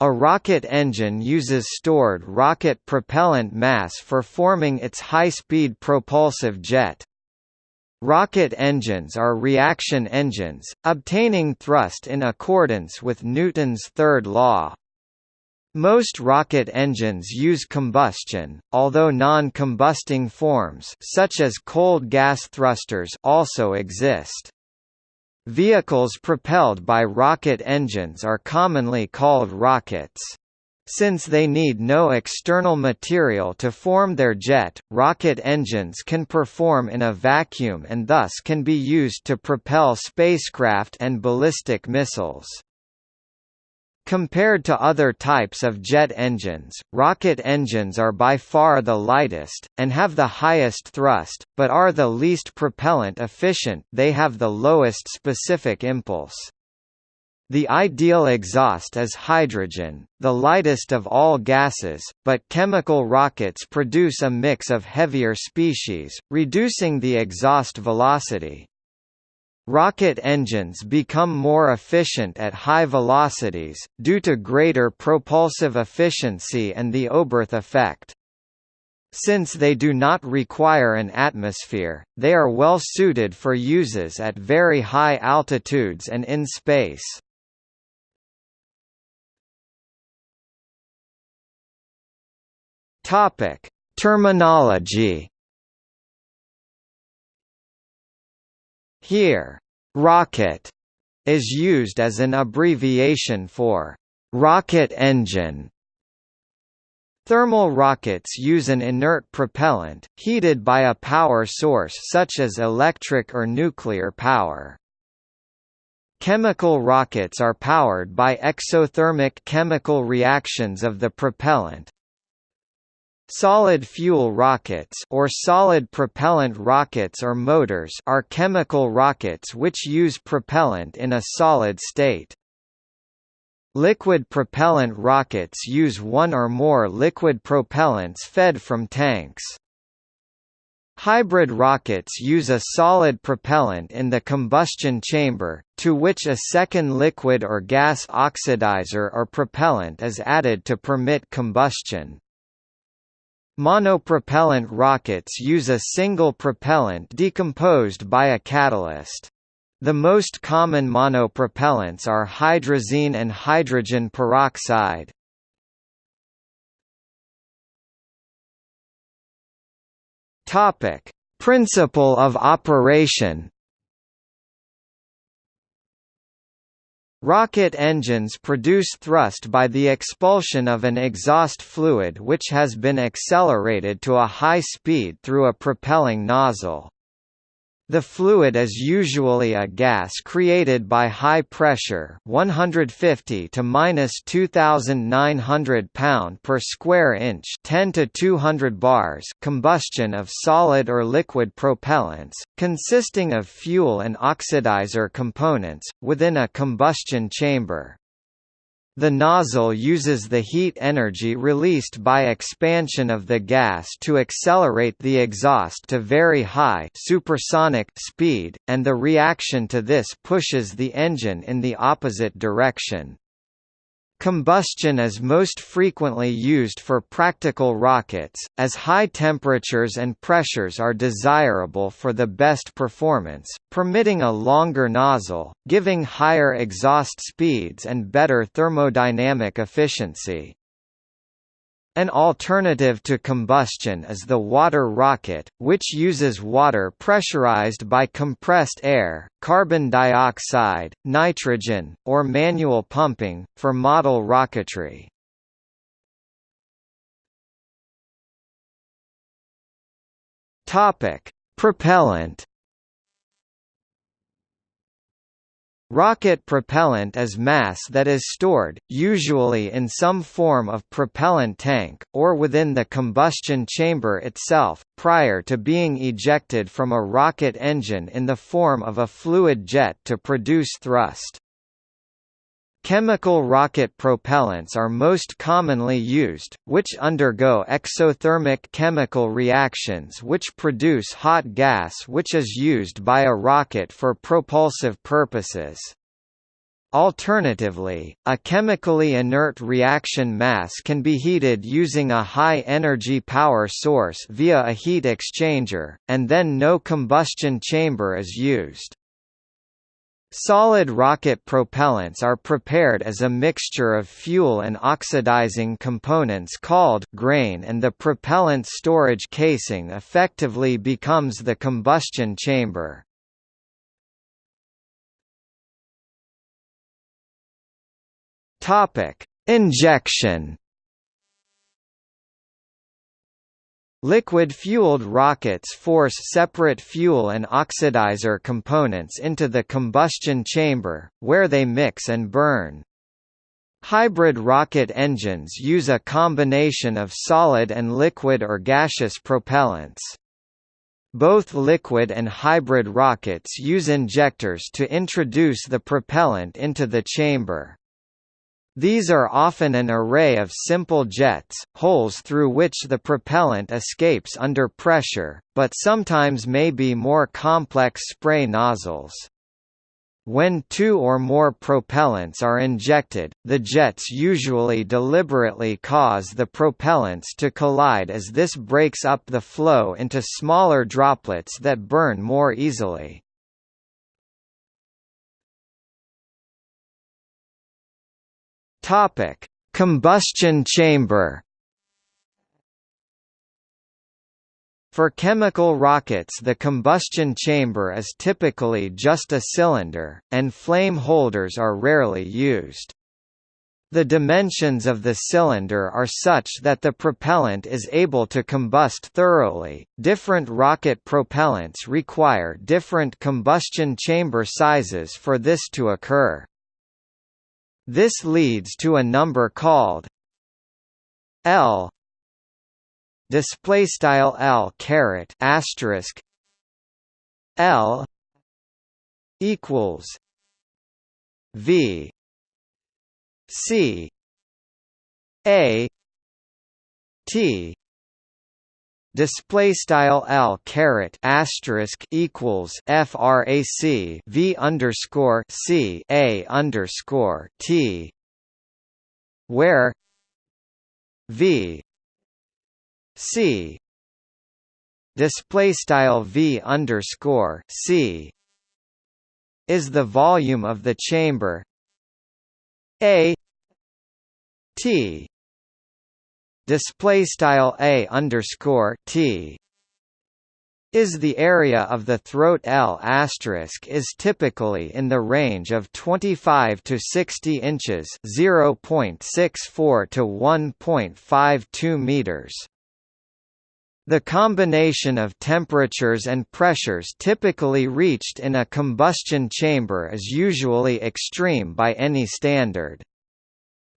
A rocket engine uses stored rocket propellant mass for forming its high-speed propulsive jet. Rocket engines are reaction engines, obtaining thrust in accordance with Newton's third law. Most rocket engines use combustion, although non-combusting forms such as cold gas thrusters also exist. Vehicles propelled by rocket engines are commonly called rockets. Since they need no external material to form their jet, rocket engines can perform in a vacuum and thus can be used to propel spacecraft and ballistic missiles. Compared to other types of jet engines, rocket engines are by far the lightest, and have the highest thrust, but are the least propellant efficient they have the lowest specific impulse. The ideal exhaust is hydrogen, the lightest of all gases, but chemical rockets produce a mix of heavier species, reducing the exhaust velocity. Rocket engines become more efficient at high velocities, due to greater propulsive efficiency and the Oberth effect. Since they do not require an atmosphere, they are well suited for uses at very high altitudes and in space. Terminology. Here, rocket is used as an abbreviation for rocket engine. Thermal rockets use an inert propellant, heated by a power source such as electric or nuclear power. Chemical rockets are powered by exothermic chemical reactions of the propellant, Solid fuel rockets or solid propellant rockets or motors are chemical rockets which use propellant in a solid state. Liquid propellant rockets use one or more liquid propellants fed from tanks. Hybrid rockets use a solid propellant in the combustion chamber, to which a second liquid or gas oxidizer or propellant is added to permit combustion. Monopropellant rockets use a single propellant decomposed by a catalyst. The most common monopropellants are hydrazine and hydrogen peroxide. Topic: Principle of operation Rocket engines produce thrust by the expulsion of an exhaust fluid which has been accelerated to a high speed through a propelling nozzle. The fluid is usually a gas created by high pressure 150 to minus 2900 pound per square inch 10 to 200 bars combustion of solid or liquid propellants, consisting of fuel and oxidizer components, within a combustion chamber. The nozzle uses the heat energy released by expansion of the gas to accelerate the exhaust to very high supersonic speed, and the reaction to this pushes the engine in the opposite direction. Combustion is most frequently used for practical rockets, as high temperatures and pressures are desirable for the best performance, permitting a longer nozzle, giving higher exhaust speeds and better thermodynamic efficiency. An alternative to combustion is the water rocket, which uses water pressurized by compressed air, carbon dioxide, nitrogen, or manual pumping, for model rocketry. Propellant Rocket propellant is mass that is stored, usually in some form of propellant tank, or within the combustion chamber itself, prior to being ejected from a rocket engine in the form of a fluid jet to produce thrust. Chemical rocket propellants are most commonly used, which undergo exothermic chemical reactions which produce hot gas which is used by a rocket for propulsive purposes. Alternatively, a chemically inert reaction mass can be heated using a high-energy power source via a heat exchanger, and then no combustion chamber is used. Solid rocket propellants are prepared as a mixture of fuel and oxidizing components called grain and the propellant storage casing effectively becomes the combustion chamber. Injection Liquid-fueled rockets force separate fuel and oxidizer components into the combustion chamber, where they mix and burn. Hybrid rocket engines use a combination of solid and liquid or gaseous propellants. Both liquid and hybrid rockets use injectors to introduce the propellant into the chamber. These are often an array of simple jets, holes through which the propellant escapes under pressure, but sometimes may be more complex spray nozzles. When two or more propellants are injected, the jets usually deliberately cause the propellants to collide as this breaks up the flow into smaller droplets that burn more easily. Topic: Combustion chamber. For chemical rockets the combustion chamber is typically just a cylinder, and flame holders are rarely used. The dimensions of the cylinder are such that the propellant is able to combust thoroughly. Different rocket propellants require different combustion chamber sizes for this to occur. This leads to a number called L. Display style L caret asterisk L equals V C A T display style l caret asterisk equals frac v underscore c a underscore t where v c display style v underscore c is the volume of the chamber a t display style a underscore t is the area of the throat L asterisk is typically in the range of 25 to 60 inches 0.64 to 1.52 meters. The combination of temperatures and pressures typically reached in a combustion chamber is usually extreme by any standard.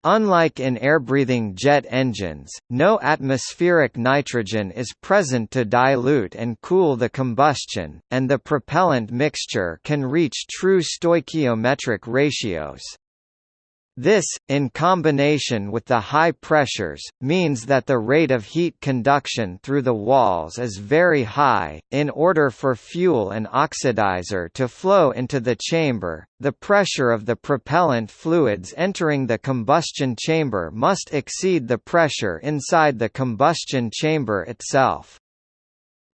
Unlike in air-breathing jet engines, no atmospheric nitrogen is present to dilute and cool the combustion, and the propellant mixture can reach true stoichiometric ratios. This, in combination with the high pressures, means that the rate of heat conduction through the walls is very high. In order for fuel and oxidizer to flow into the chamber, the pressure of the propellant fluids entering the combustion chamber must exceed the pressure inside the combustion chamber itself.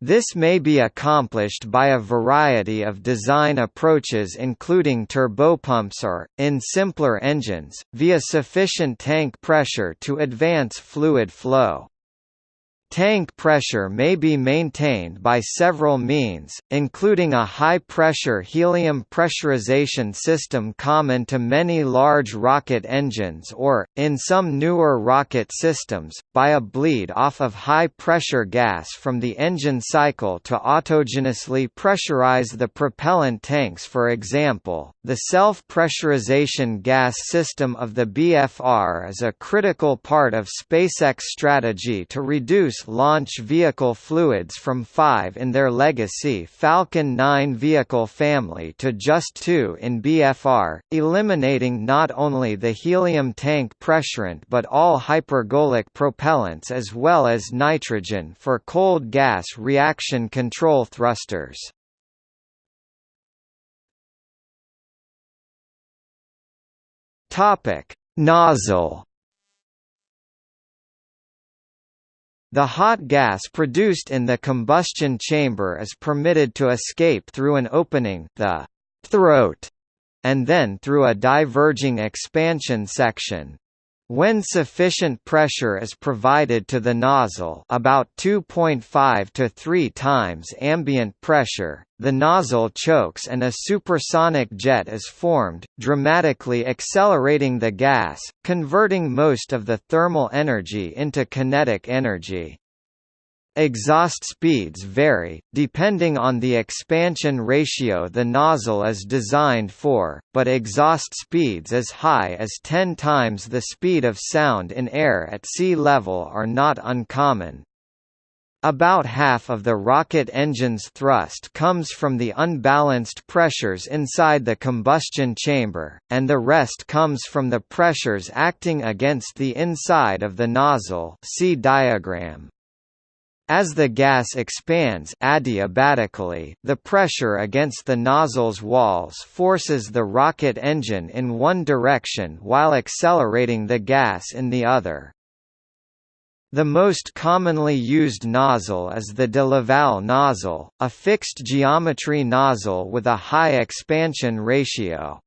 This may be accomplished by a variety of design approaches including turbopumps or, in simpler engines, via sufficient tank pressure to advance fluid flow. Tank pressure may be maintained by several means, including a high-pressure helium pressurization system common to many large rocket engines or, in some newer rocket systems, by a bleed off of high-pressure gas from the engine cycle to autogenously pressurize the propellant tanks. For example, the self-pressurization gas system of the BFR is a critical part of SpaceX strategy to reduce launch vehicle fluids from five in their legacy Falcon 9 vehicle family to just two in BFR, eliminating not only the helium tank pressurant but all hypergolic propellants as well as nitrogen for cold gas reaction control thrusters. Topic: Nozzle The hot gas produced in the combustion chamber is permitted to escape through an opening the throat, and then through a diverging expansion section. When sufficient pressure is provided to the nozzle about 2.5 to 3 times ambient pressure, the nozzle chokes and a supersonic jet is formed, dramatically accelerating the gas, converting most of the thermal energy into kinetic energy. Exhaust speeds vary, depending on the expansion ratio the nozzle is designed for, but exhaust speeds as high as 10 times the speed of sound in air at sea level are not uncommon. About half of the rocket engine's thrust comes from the unbalanced pressures inside the combustion chamber, and the rest comes from the pressures acting against the inside of the nozzle see diagram. As the gas expands adiabatically, the pressure against the nozzle's walls forces the rocket engine in one direction while accelerating the gas in the other. The most commonly used nozzle is the de Laval nozzle, a fixed geometry nozzle with a high expansion ratio.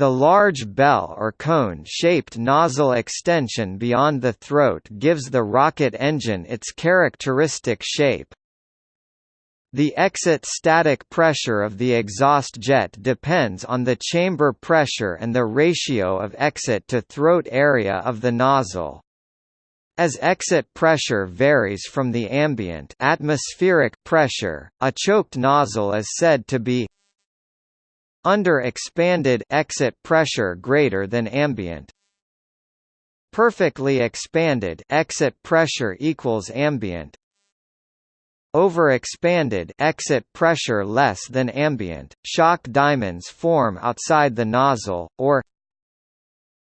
The large bell or cone-shaped nozzle extension beyond the throat gives the rocket engine its characteristic shape. The exit static pressure of the exhaust jet depends on the chamber pressure and the ratio of exit to throat area of the nozzle. As exit pressure varies from the ambient atmospheric pressure, a choked nozzle is said to be under expanded exit pressure greater than ambient. Perfectly expanded exit pressure equals ambient. Overexpanded exit pressure less than ambient. Shock diamonds form outside the nozzle or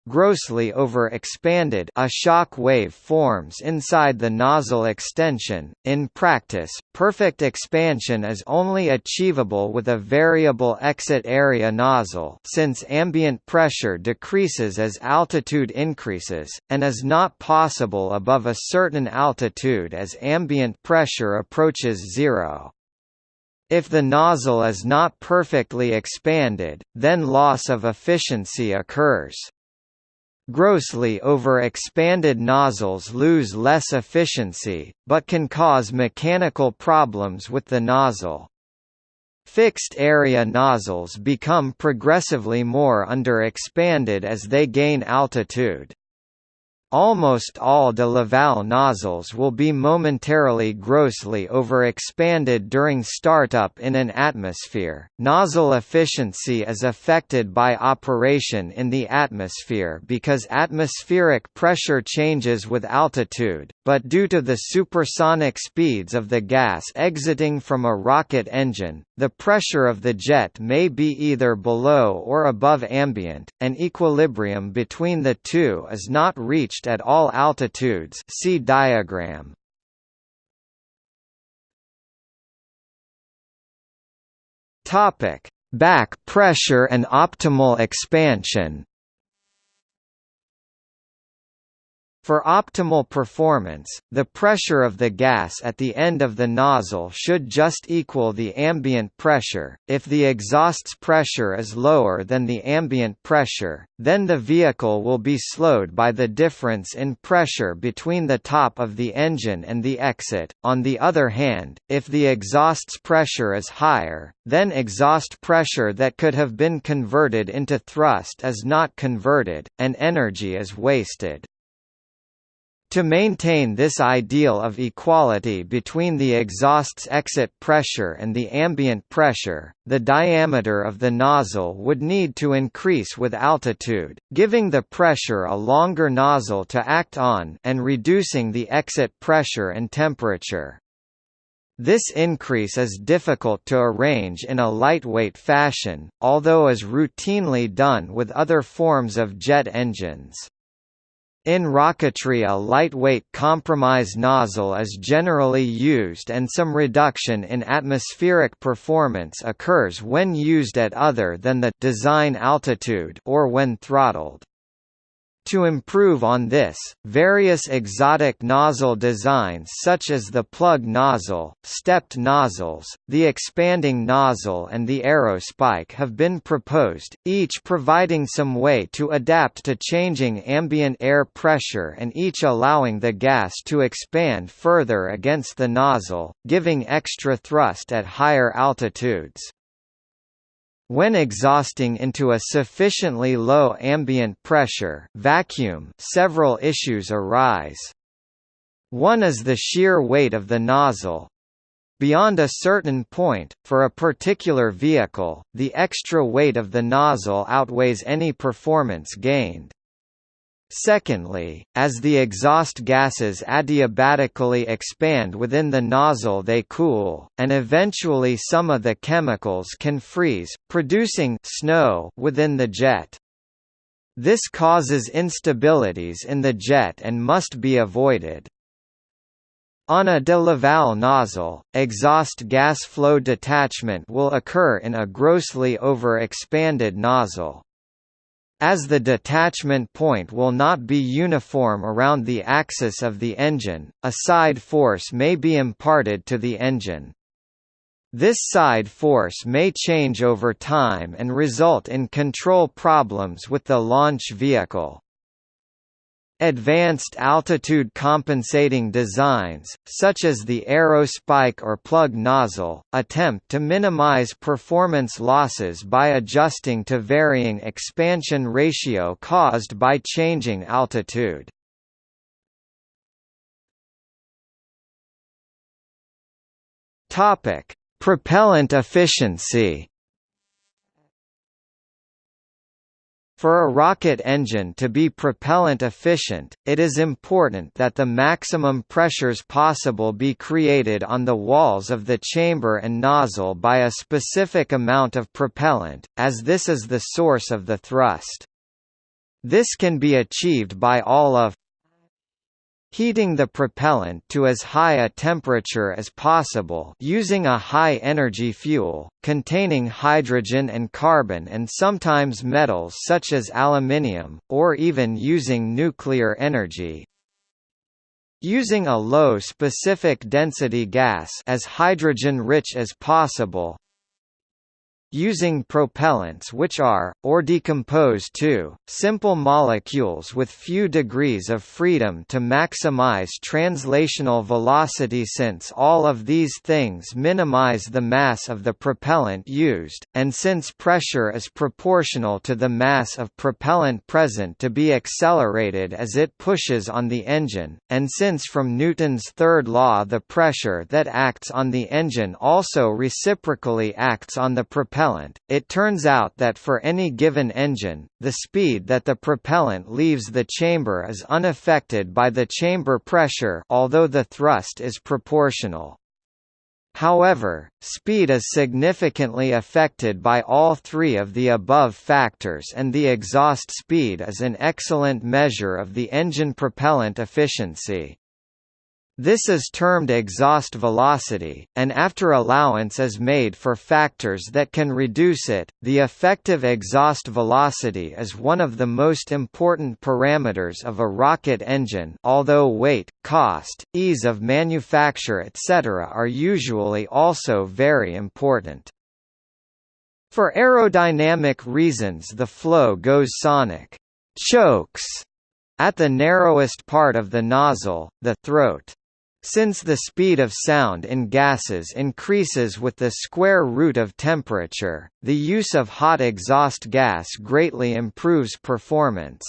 grossly over-expanded a shock wave forms inside the nozzle extension. In practice, perfect expansion is only achievable with a variable exit area nozzle since ambient pressure decreases as altitude increases, and is not possible above a certain altitude as ambient pressure approaches zero. If the nozzle is not perfectly expanded, then loss of efficiency occurs. Grossly over-expanded nozzles lose less efficiency, but can cause mechanical problems with the nozzle. Fixed-area nozzles become progressively more under-expanded as they gain altitude. Almost all de Laval nozzles will be momentarily grossly overexpanded during startup in an atmosphere. Nozzle efficiency is affected by operation in the atmosphere because atmospheric pressure changes with altitude, but due to the supersonic speeds of the gas exiting from a rocket engine, the pressure of the jet may be either below or above ambient. An equilibrium between the two is not reached at all altitudes see diagram. Back pressure and optimal expansion. For optimal performance, the pressure of the gas at the end of the nozzle should just equal the ambient pressure. If the exhaust's pressure is lower than the ambient pressure, then the vehicle will be slowed by the difference in pressure between the top of the engine and the exit. On the other hand, if the exhaust's pressure is higher, then exhaust pressure that could have been converted into thrust is not converted, and energy is wasted. To maintain this ideal of equality between the exhaust's exit pressure and the ambient pressure, the diameter of the nozzle would need to increase with altitude, giving the pressure a longer nozzle to act on and reducing the exit pressure and temperature. This increase is difficult to arrange in a lightweight fashion, although is routinely done with other forms of jet engines. In rocketry a lightweight compromise nozzle is generally used and some reduction in atmospheric performance occurs when used at other than the design altitude or when throttled. To improve on this, various exotic nozzle designs such as the plug nozzle, stepped nozzles, the expanding nozzle and the aerospike have been proposed, each providing some way to adapt to changing ambient air pressure and each allowing the gas to expand further against the nozzle, giving extra thrust at higher altitudes. When exhausting into a sufficiently low ambient pressure vacuum, several issues arise. One is the sheer weight of the nozzle. Beyond a certain point, for a particular vehicle, the extra weight of the nozzle outweighs any performance gained. Secondly, as the exhaust gases adiabatically expand within the nozzle they cool, and eventually some of the chemicals can freeze, producing snow within the jet. This causes instabilities in the jet and must be avoided. On a de Laval nozzle, exhaust gas flow detachment will occur in a grossly over-expanded nozzle. As the detachment point will not be uniform around the axis of the engine, a side force may be imparted to the engine. This side force may change over time and result in control problems with the launch vehicle. Advanced altitude compensating designs, such as the aerospike or plug nozzle, attempt to minimize performance losses by adjusting to varying expansion ratio caused by changing altitude. Propellant efficiency For a rocket engine to be propellant efficient, it is important that the maximum pressures possible be created on the walls of the chamber and nozzle by a specific amount of propellant, as this is the source of the thrust. This can be achieved by all of Heating the propellant to as high a temperature as possible using a high-energy fuel, containing hydrogen and carbon and sometimes metals such as aluminium, or even using nuclear energy. Using a low specific density gas as hydrogen-rich as possible, using propellants which are, or decompose to, simple molecules with few degrees of freedom to maximize translational velocity since all of these things minimize the mass of the propellant used, and since pressure is proportional to the mass of propellant present to be accelerated as it pushes on the engine, and since from Newton's third law the pressure that acts on the engine also reciprocally acts on the propellant propellant, it turns out that for any given engine, the speed that the propellant leaves the chamber is unaffected by the chamber pressure although the thrust is proportional. However, speed is significantly affected by all three of the above factors and the exhaust speed is an excellent measure of the engine propellant efficiency. This is termed exhaust velocity, and after allowance is made for factors that can reduce it, the effective exhaust velocity is one of the most important parameters of a rocket engine although weight, cost, ease of manufacture etc. are usually also very important. For aerodynamic reasons the flow goes sonic chokes at the narrowest part of the nozzle, the throat. Since the speed of sound in gases increases with the square root of temperature, the use of hot exhaust gas greatly improves performance.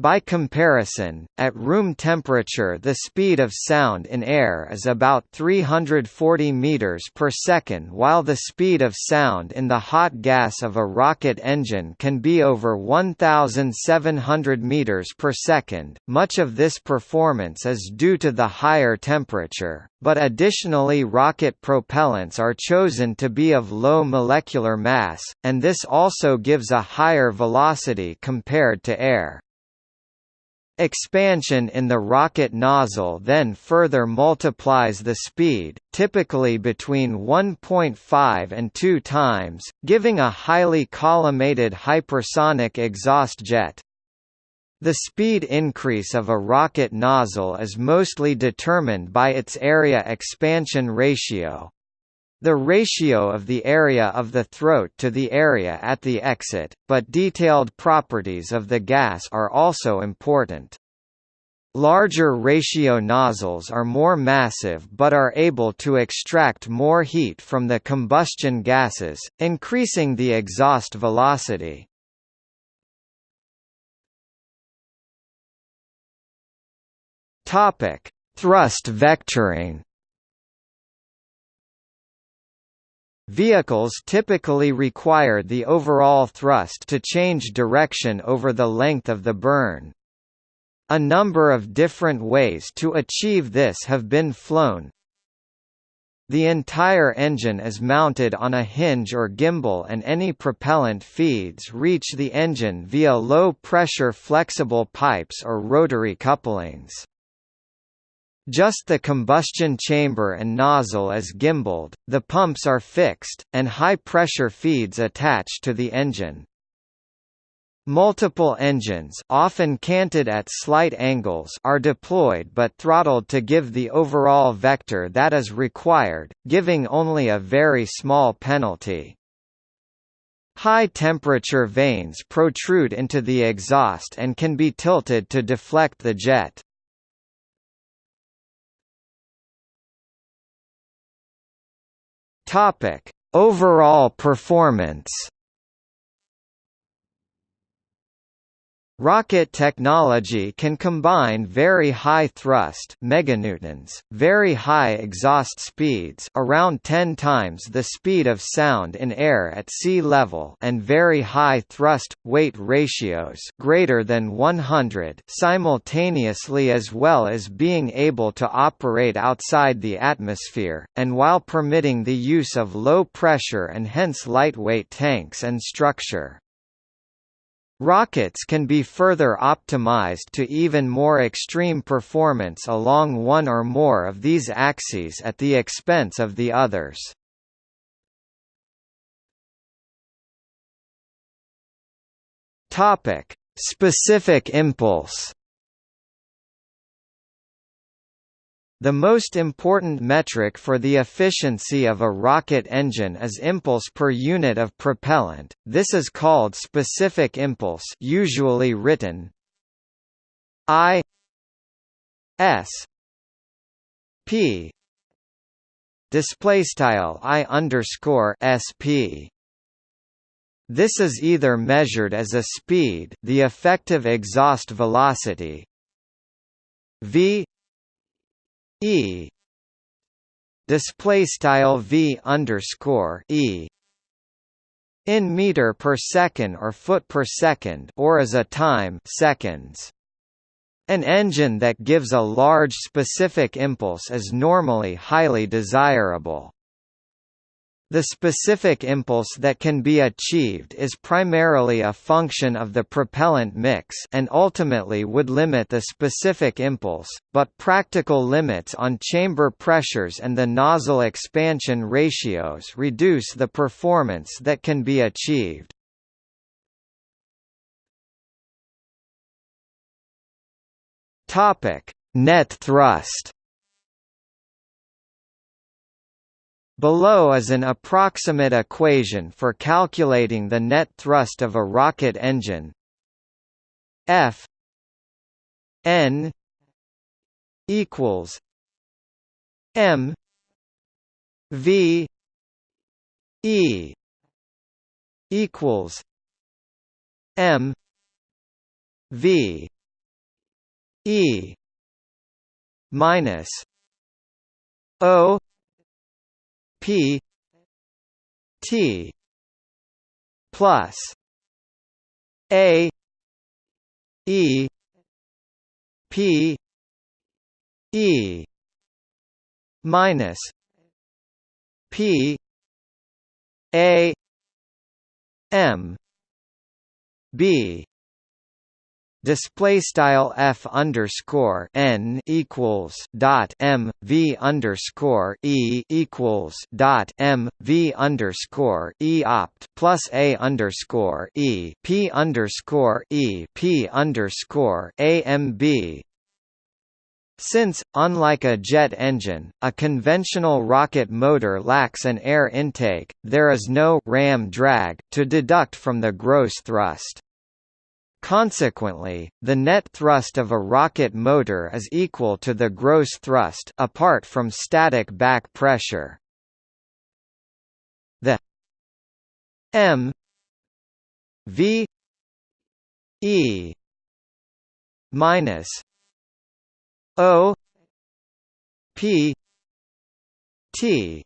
By comparison, at room temperature the speed of sound in air is about 340 meters per second while the speed of sound in the hot gas of a rocket engine can be over 1700 meters per second. Much of this performance is due to the higher temperature, but additionally rocket propellants are chosen to be of low molecular mass, and this also gives a higher velocity compared to air. Expansion in the rocket nozzle then further multiplies the speed, typically between 1.5 and 2 times, giving a highly collimated hypersonic exhaust jet. The speed increase of a rocket nozzle is mostly determined by its area expansion ratio, the ratio of the area of the throat to the area at the exit, but detailed properties of the gas are also important. Larger ratio nozzles are more massive but are able to extract more heat from the combustion gases, increasing the exhaust velocity. Thrust vectoring Vehicles typically require the overall thrust to change direction over the length of the burn. A number of different ways to achieve this have been flown. The entire engine is mounted on a hinge or gimbal and any propellant feeds reach the engine via low-pressure flexible pipes or rotary couplings. Just the combustion chamber and nozzle is gimbaled, the pumps are fixed, and high-pressure feeds attached to the engine. Multiple engines often canted at slight angles are deployed but throttled to give the overall vector that is required, giving only a very small penalty. High-temperature vanes protrude into the exhaust and can be tilted to deflect the jet. Topic: Overall performance. Rocket technology can combine very high thrust meganewtons, very high exhaust speeds around 10 times the speed of sound in air at sea level and very high thrust weight ratios greater than 100 simultaneously as well as being able to operate outside the atmosphere and while permitting the use of low pressure and hence lightweight tanks and structure. Rockets can be further optimized to even more extreme performance along one or more of these axes at the expense of the others. Topic: Specific impulse The most important metric for the efficiency of a rocket engine is impulse per unit of propellant. This is called specific impulse, usually written I S P display style I underscore SP. This is either measured as a speed, the effective exhaust velocity, v E display style V underscore E in meter per second or foot per second or as a time seconds. An engine that gives a large specific impulse is normally highly desirable. The specific impulse that can be achieved is primarily a function of the propellant mix and ultimately would limit the specific impulse, but practical limits on chamber pressures and the nozzle expansion ratios reduce the performance that can be achieved. Net thrust Below is an approximate equation for calculating the net thrust of a rocket engine. F n equals m v e equals m v e minus o P T plus A E P E minus P A M B display style f underscore n equals dot m v underscore e equals dot m v underscore e opt plus a underscore e p underscore e p underscore a m b since, unlike a jet engine, a conventional rocket motor lacks an air intake, there is no ram drag to deduct from the gross thrust. Consequently, the net thrust of a rocket motor is equal to the gross thrust apart from static back pressure. The m v e minus o p t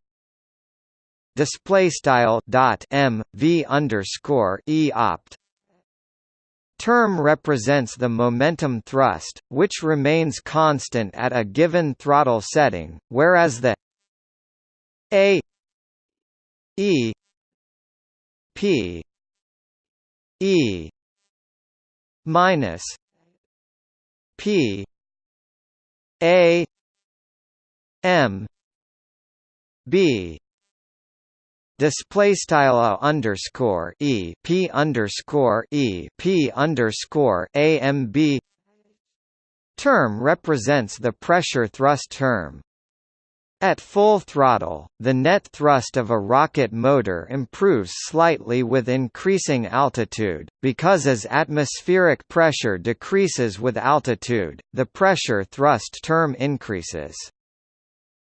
display style dot m v underscore e opt term represents the momentum thrust, which remains constant at a given throttle setting, whereas the a e p e minus p a m b display style underscore e p underscore e p underscore a m b term represents the pressure thrust term. At full throttle, the net thrust of a rocket motor improves slightly with increasing altitude, because as atmospheric pressure decreases with altitude, the pressure thrust term increases.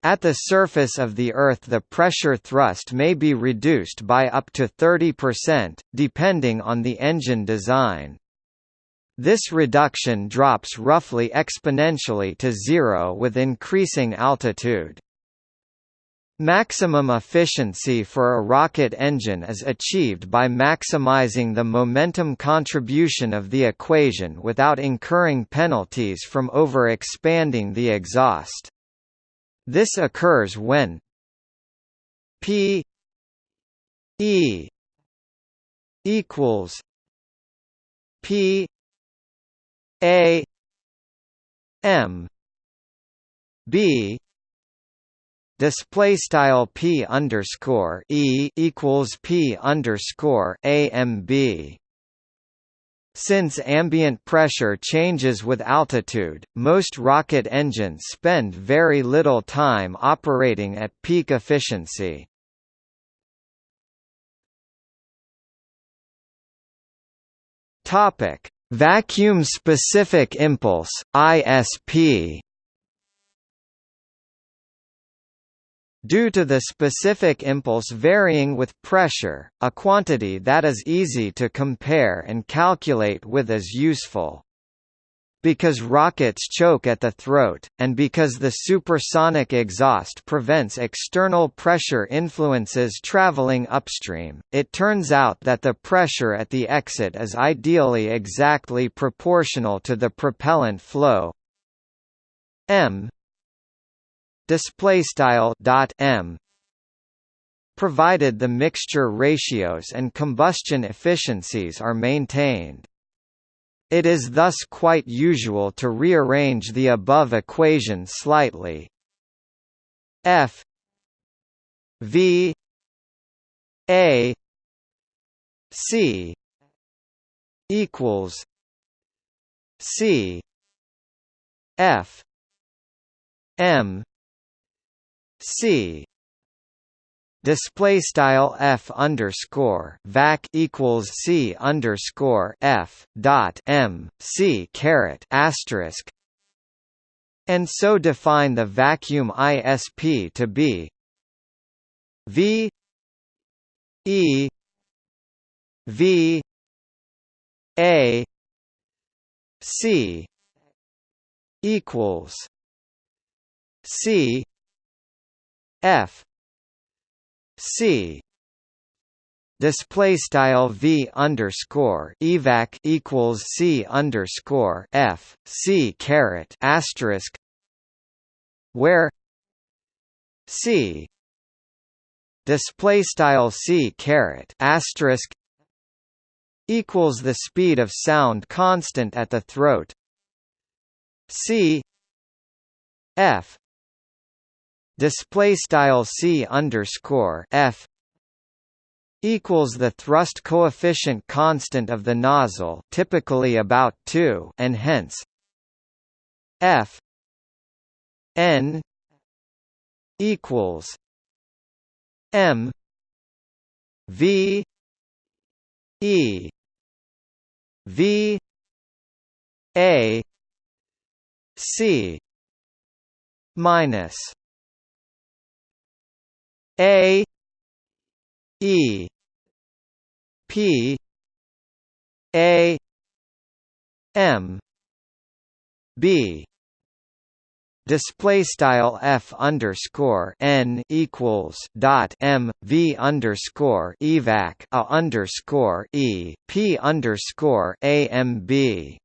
At the surface of the Earth the pressure thrust may be reduced by up to 30%, depending on the engine design. This reduction drops roughly exponentially to zero with increasing altitude. Maximum efficiency for a rocket engine is achieved by maximizing the momentum contribution of the equation without incurring penalties from over-expanding the exhaust. This occurs when P E equals P A M B display style p underscore e equals p underscore a m b since ambient pressure changes with altitude, most rocket engines spend very little time operating at peak efficiency. Topic: Vacuum specific impulse (ISP). Due to the specific impulse varying with pressure, a quantity that is easy to compare and calculate with is useful. Because rockets choke at the throat, and because the supersonic exhaust prevents external pressure influences traveling upstream, it turns out that the pressure at the exit is ideally exactly proportional to the propellant flow m display style dot m provided the mixture ratios and combustion efficiencies are maintained. It is thus quite usual to rearrange the above equation slightly. F V A C equals C F M C. Display style f underscore vac equals c underscore f dot m c caret asterisk. And so define the vacuum ISP to be V E V A C equals C F. C. Display style v underscore evac equals c underscore f c caret asterisk where c. Display style c caret asterisk equals the speed of sound constant at the throat. C. F display style c underscore f equals the thrust coefficient constant of the nozzle typically about 2 and hence f n equals m v e v a c minus a e p a m b display style f underscore n equals dot m v underscore evac a underscore e p underscore a m b.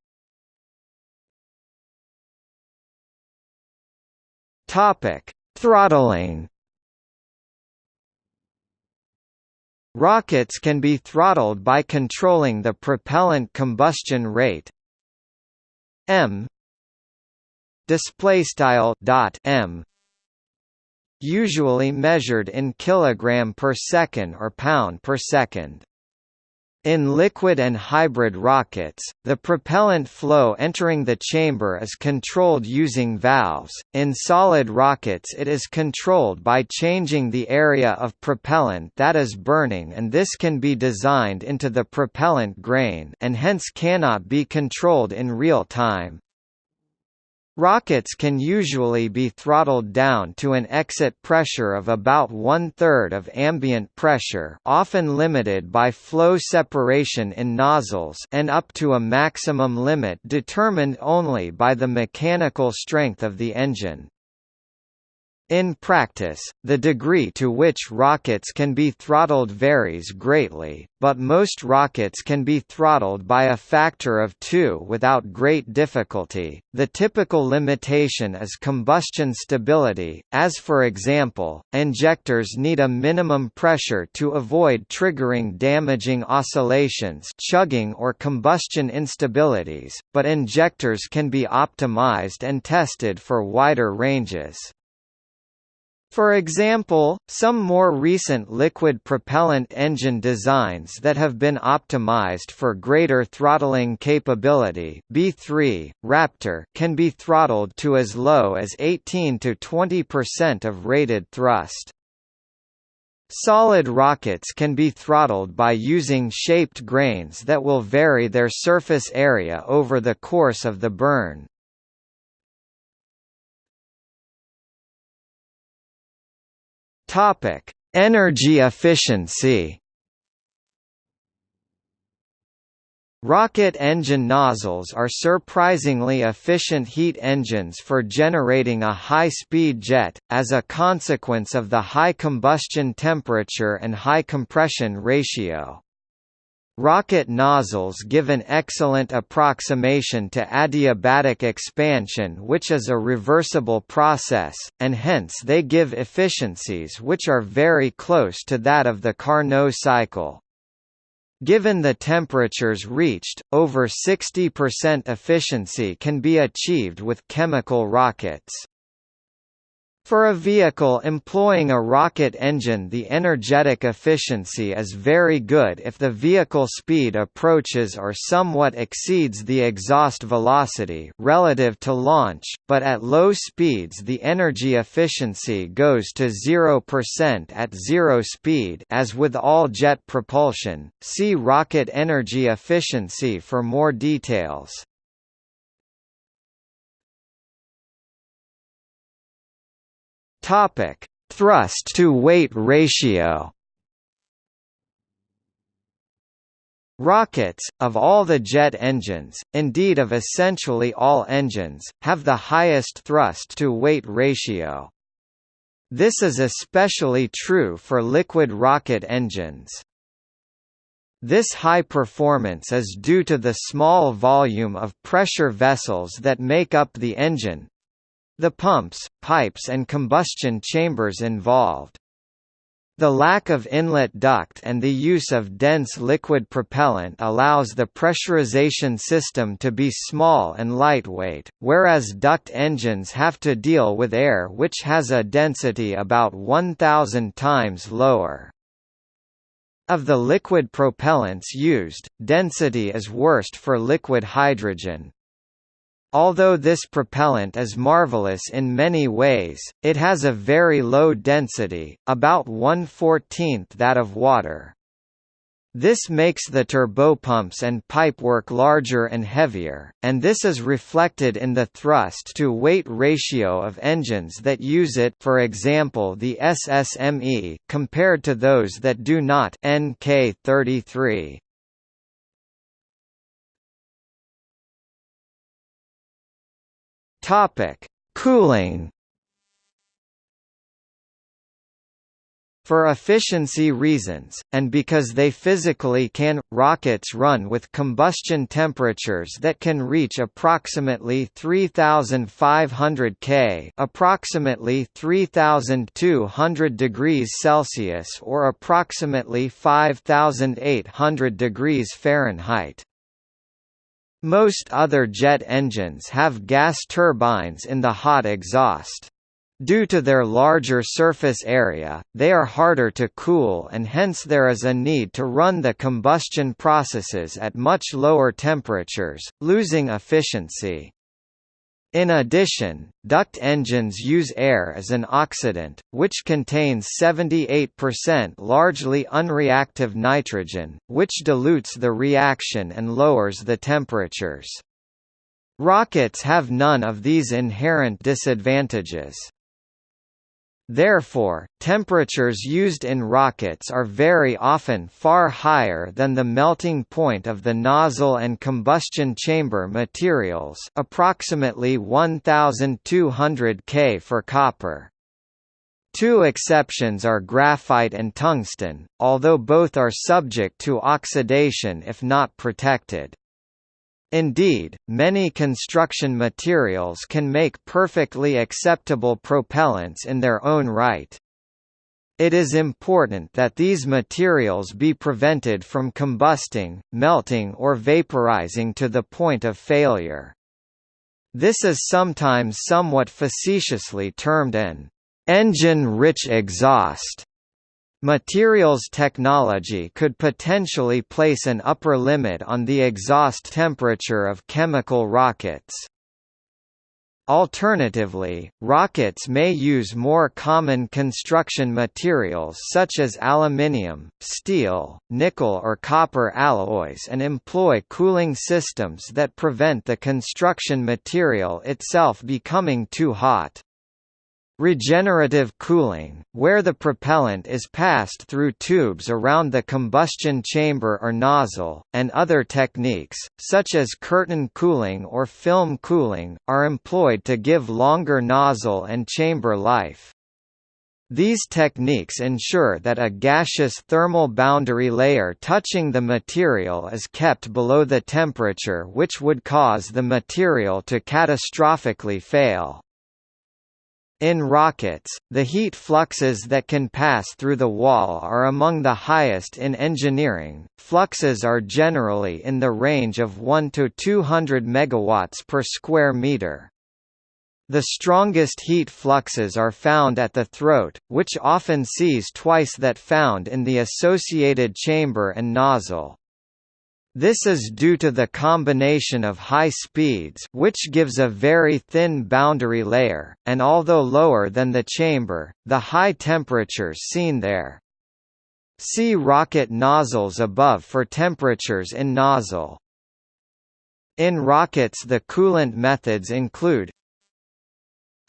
Topic: Throttling. Rockets can be throttled by controlling the propellant combustion rate. M. Display style dot m. Usually measured in kilogram per second or pound per second in liquid and hybrid rockets, the propellant flow entering the chamber is controlled using valves. In solid rockets, it is controlled by changing the area of propellant that is burning, and this can be designed into the propellant grain and hence cannot be controlled in real time. Rockets can usually be throttled down to an exit pressure of about one-third of ambient pressure often limited by flow separation in nozzles and up to a maximum limit determined only by the mechanical strength of the engine. In practice, the degree to which rockets can be throttled varies greatly, but most rockets can be throttled by a factor of 2 without great difficulty. The typical limitation is combustion stability, as for example, injectors need a minimum pressure to avoid triggering damaging oscillations, chugging or combustion instabilities, but injectors can be optimized and tested for wider ranges. For example, some more recent liquid propellant engine designs that have been optimized for greater throttling capability B3, Raptor can be throttled to as low as 18 to 20% of rated thrust. Solid rockets can be throttled by using shaped grains that will vary their surface area over the course of the burn. Topic: Energy efficiency. Rocket engine nozzles are surprisingly efficient heat engines for generating a high-speed jet, as a consequence of the high combustion temperature and high compression ratio. Rocket nozzles give an excellent approximation to adiabatic expansion which is a reversible process, and hence they give efficiencies which are very close to that of the Carnot cycle. Given the temperatures reached, over 60% efficiency can be achieved with chemical rockets. For a vehicle employing a rocket engine the energetic efficiency is very good if the vehicle speed approaches or somewhat exceeds the exhaust velocity relative to launch, but at low speeds the energy efficiency goes to 0% at zero speed as with all jet propulsion. See rocket energy efficiency for more details. Topic: Thrust to weight ratio. Rockets, of all the jet engines, indeed of essentially all engines, have the highest thrust-to-weight ratio. This is especially true for liquid rocket engines. This high performance is due to the small volume of pressure vessels that make up the engine, the pumps, pipes and combustion chambers involved. The lack of inlet duct and the use of dense liquid propellant allows the pressurization system to be small and lightweight, whereas duct engines have to deal with air which has a density about 1000 times lower. Of the liquid propellants used, density is worst for liquid hydrogen, Although this propellant is marvelous in many ways, it has a very low density, about 1/14th that of water. This makes the turbopumps and pipework larger and heavier, and this is reflected in the thrust-to-weight ratio of engines that use it for example the SSME compared to those that do not NK33. Topic: Cooling. For efficiency reasons, and because they physically can, rockets run with combustion temperatures that can reach approximately 3500 K approximately 3200 degrees Celsius or approximately 5800 degrees Fahrenheit. Most other jet engines have gas turbines in the hot exhaust. Due to their larger surface area, they are harder to cool and hence there is a need to run the combustion processes at much lower temperatures, losing efficiency. In addition, duct engines use air as an oxidant, which contains 78% largely unreactive nitrogen, which dilutes the reaction and lowers the temperatures. Rockets have none of these inherent disadvantages. Therefore, temperatures used in rockets are very often far higher than the melting point of the nozzle and combustion chamber materials approximately 1200 K for copper. Two exceptions are graphite and tungsten, although both are subject to oxidation if not protected. Indeed, many construction materials can make perfectly acceptable propellants in their own right. It is important that these materials be prevented from combusting, melting or vaporizing to the point of failure. This is sometimes somewhat facetiously termed an engine-rich exhaust. Materials technology could potentially place an upper limit on the exhaust temperature of chemical rockets. Alternatively, rockets may use more common construction materials such as aluminium, steel, nickel or copper alloys and employ cooling systems that prevent the construction material itself becoming too hot. Regenerative cooling, where the propellant is passed through tubes around the combustion chamber or nozzle, and other techniques, such as curtain cooling or film cooling, are employed to give longer nozzle and chamber life. These techniques ensure that a gaseous thermal boundary layer touching the material is kept below the temperature which would cause the material to catastrophically fail. In rockets, the heat fluxes that can pass through the wall are among the highest in engineering. Fluxes are generally in the range of 1 to 200 megawatts per square meter. The strongest heat fluxes are found at the throat, which often sees twice that found in the associated chamber and nozzle. This is due to the combination of high speeds which gives a very thin boundary layer, and although lower than the chamber, the high temperatures seen there. See rocket nozzles above for temperatures in nozzle. In rockets the coolant methods include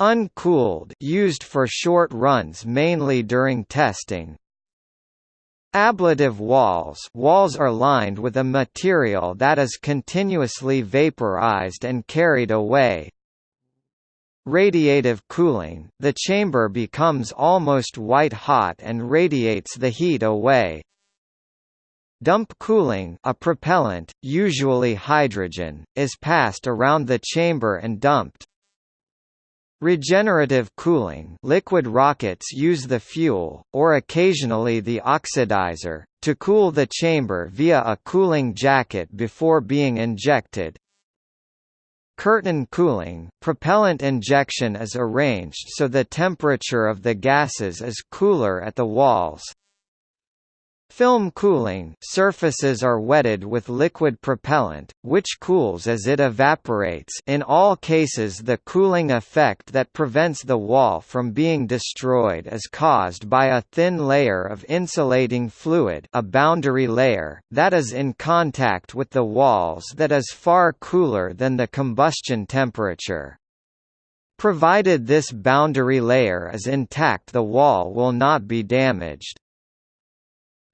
Uncooled used for short runs mainly during testing, Ablative walls walls are lined with a material that is continuously vaporized and carried away. Radiative cooling – The chamber becomes almost white-hot and radiates the heat away. Dump cooling a propellant, usually hydrogen, is passed around the chamber and dumped. Regenerative cooling liquid rockets use the fuel, or occasionally the oxidizer, to cool the chamber via a cooling jacket before being injected. Curtain cooling propellant injection is arranged so the temperature of the gases is cooler at the walls, Film cooling surfaces are wetted with liquid propellant, which cools as it evaporates in all cases the cooling effect that prevents the wall from being destroyed is caused by a thin layer of insulating fluid a boundary layer, that is in contact with the walls that is far cooler than the combustion temperature. Provided this boundary layer is intact the wall will not be damaged.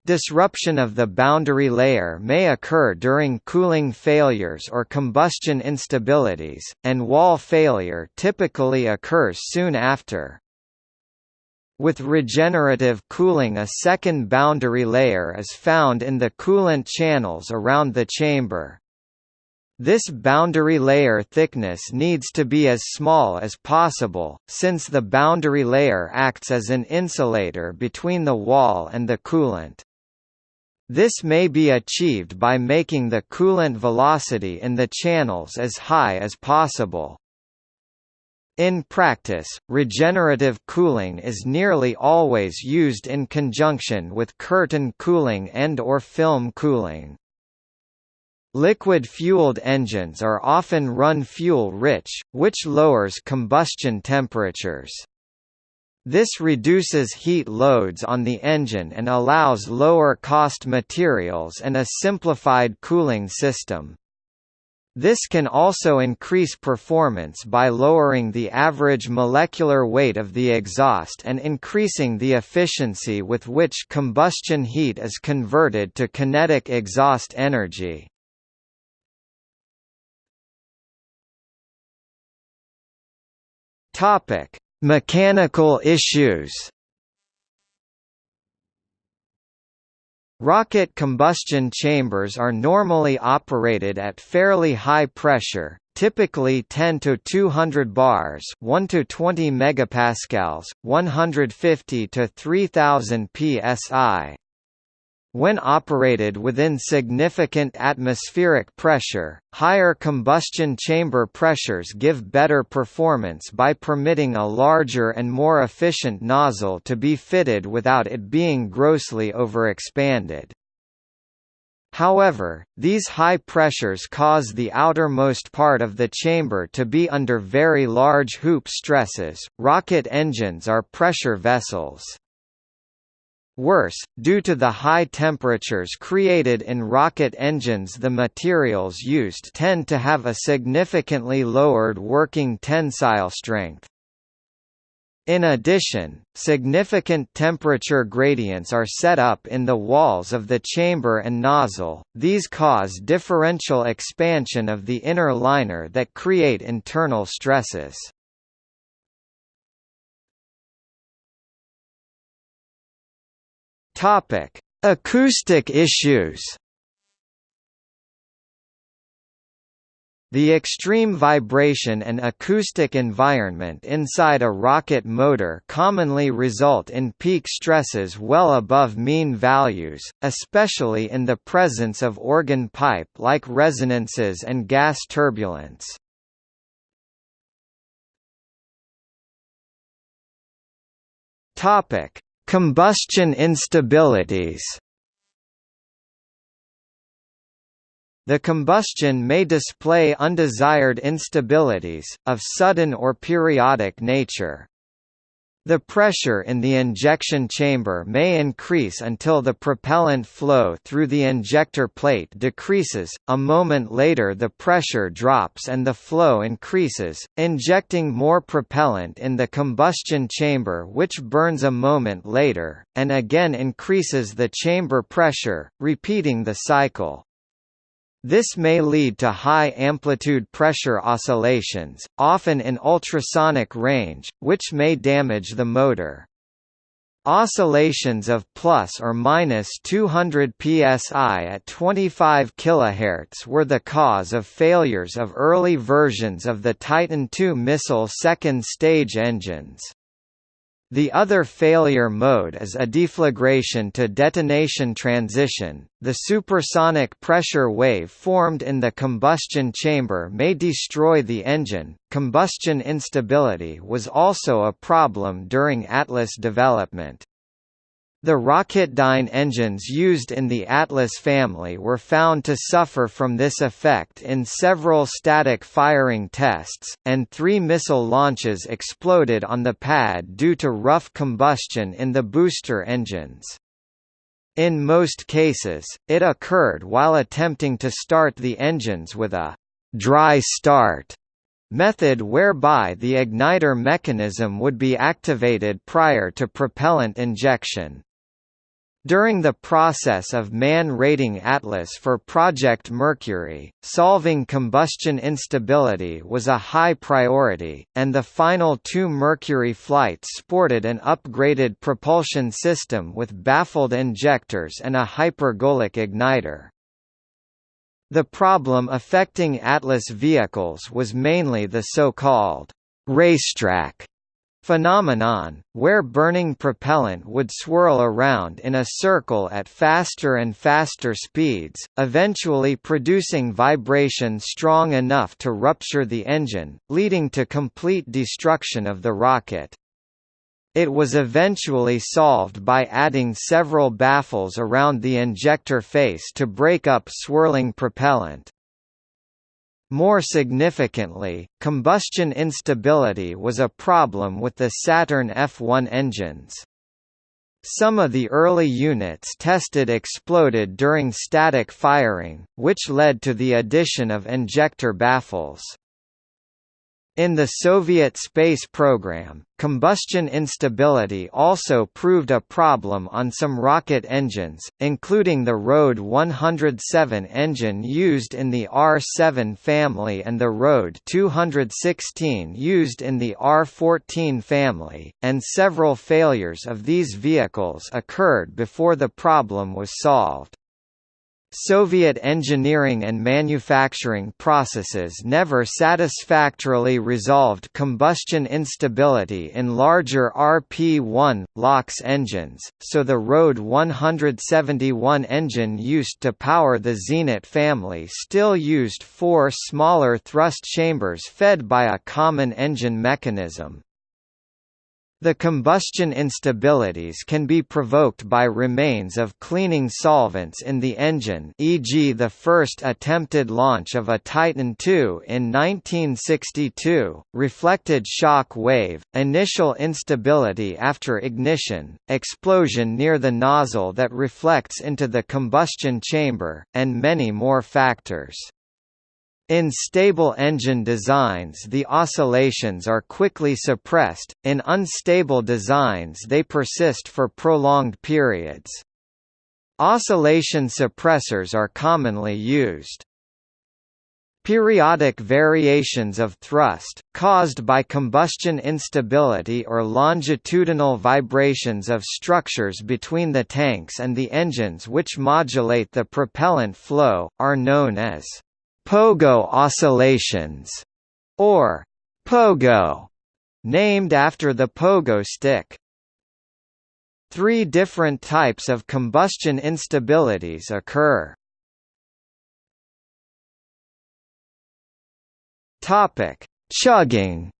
Disruption of the boundary layer may occur during cooling failures or combustion instabilities, and wall failure typically occurs soon after. With regenerative cooling a second boundary layer is found in the coolant channels around the chamber. This boundary layer thickness needs to be as small as possible, since the boundary layer acts as an insulator between the wall and the coolant. This may be achieved by making the coolant velocity in the channels as high as possible. In practice, regenerative cooling is nearly always used in conjunction with curtain cooling and or film cooling. Liquid-fueled engines are often run fuel-rich, which lowers combustion temperatures. This reduces heat loads on the engine and allows lower-cost materials and a simplified cooling system. This can also increase performance by lowering the average molecular weight of the exhaust and increasing the efficiency with which combustion heat is converted to kinetic exhaust energy. Topic: Mechanical issues Rocket combustion chambers are normally operated at fairly high pressure, typically 10 to 200 bars, 1 to 20 megapascals, 150 to 3000 psi. When operated within significant atmospheric pressure, higher combustion chamber pressures give better performance by permitting a larger and more efficient nozzle to be fitted without it being grossly overexpanded. However, these high pressures cause the outermost part of the chamber to be under very large hoop stresses. Rocket engines are pressure vessels. Worse, due to the high temperatures created in rocket engines the materials used tend to have a significantly lowered working tensile strength. In addition, significant temperature gradients are set up in the walls of the chamber and nozzle, these cause differential expansion of the inner liner that create internal stresses. Topic: Acoustic issues. The extreme vibration and acoustic environment inside a rocket motor commonly result in peak stresses well above mean values, especially in the presence of organ pipe-like resonances and gas turbulence. Combustion instabilities The combustion may display undesired instabilities, of sudden or periodic nature. The pressure in the injection chamber may increase until the propellant flow through the injector plate decreases, a moment later the pressure drops and the flow increases, injecting more propellant in the combustion chamber which burns a moment later, and again increases the chamber pressure, repeating the cycle. This may lead to high-amplitude pressure oscillations, often in ultrasonic range, which may damage the motor. Oscillations of plus or minus 200 psi at 25 kHz were the cause of failures of early versions of the Titan II missile second-stage engines. The other failure mode is a deflagration to detonation transition. The supersonic pressure wave formed in the combustion chamber may destroy the engine. Combustion instability was also a problem during Atlas development. The Rocketdyne engines used in the Atlas family were found to suffer from this effect in several static firing tests, and three missile launches exploded on the pad due to rough combustion in the booster engines. In most cases, it occurred while attempting to start the engines with a «dry start» method whereby the igniter mechanism would be activated prior to propellant injection. During the process of man-rating Atlas for Project Mercury, solving combustion instability was a high priority, and the final two Mercury flights sported an upgraded propulsion system with baffled injectors and a hypergolic igniter. The problem affecting Atlas vehicles was mainly the so-called racetrack phenomenon, where burning propellant would swirl around in a circle at faster and faster speeds, eventually producing vibration strong enough to rupture the engine, leading to complete destruction of the rocket. It was eventually solved by adding several baffles around the injector face to break up swirling propellant. More significantly, combustion instability was a problem with the Saturn F1 engines. Some of the early units tested exploded during static firing, which led to the addition of injector baffles. In the Soviet space program, combustion instability also proved a problem on some rocket engines, including the RD-107 engine used in the R-7 family and the RD-216 used in the R-14 family, and several failures of these vehicles occurred before the problem was solved. Soviet engineering and manufacturing processes never satisfactorily resolved combustion instability in larger RP-1, LOX engines, so the RD-171 engine used to power the Zenit family still used four smaller thrust chambers fed by a common engine mechanism. The combustion instabilities can be provoked by remains of cleaning solvents in the engine e.g. the first attempted launch of a Titan II in 1962, reflected shock wave, initial instability after ignition, explosion near the nozzle that reflects into the combustion chamber, and many more factors. In stable engine designs the oscillations are quickly suppressed, in unstable designs they persist for prolonged periods. Oscillation suppressors are commonly used. Periodic variations of thrust, caused by combustion instability or longitudinal vibrations of structures between the tanks and the engines which modulate the propellant flow, are known as pogo oscillations, or pogo, named after the pogo stick. Three different types of combustion instabilities occur. Topic: Chugging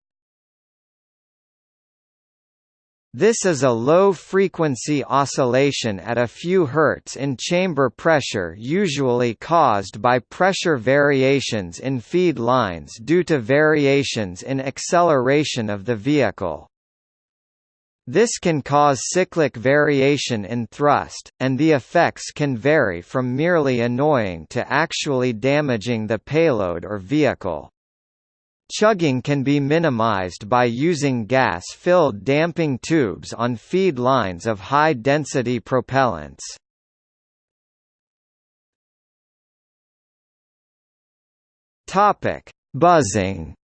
This is a low-frequency oscillation at a few Hz in chamber pressure usually caused by pressure variations in feed lines due to variations in acceleration of the vehicle. This can cause cyclic variation in thrust, and the effects can vary from merely annoying to actually damaging the payload or vehicle. Chugging can be minimized by using gas-filled damping tubes on feed lines of high-density propellants. Topic: Buzzing.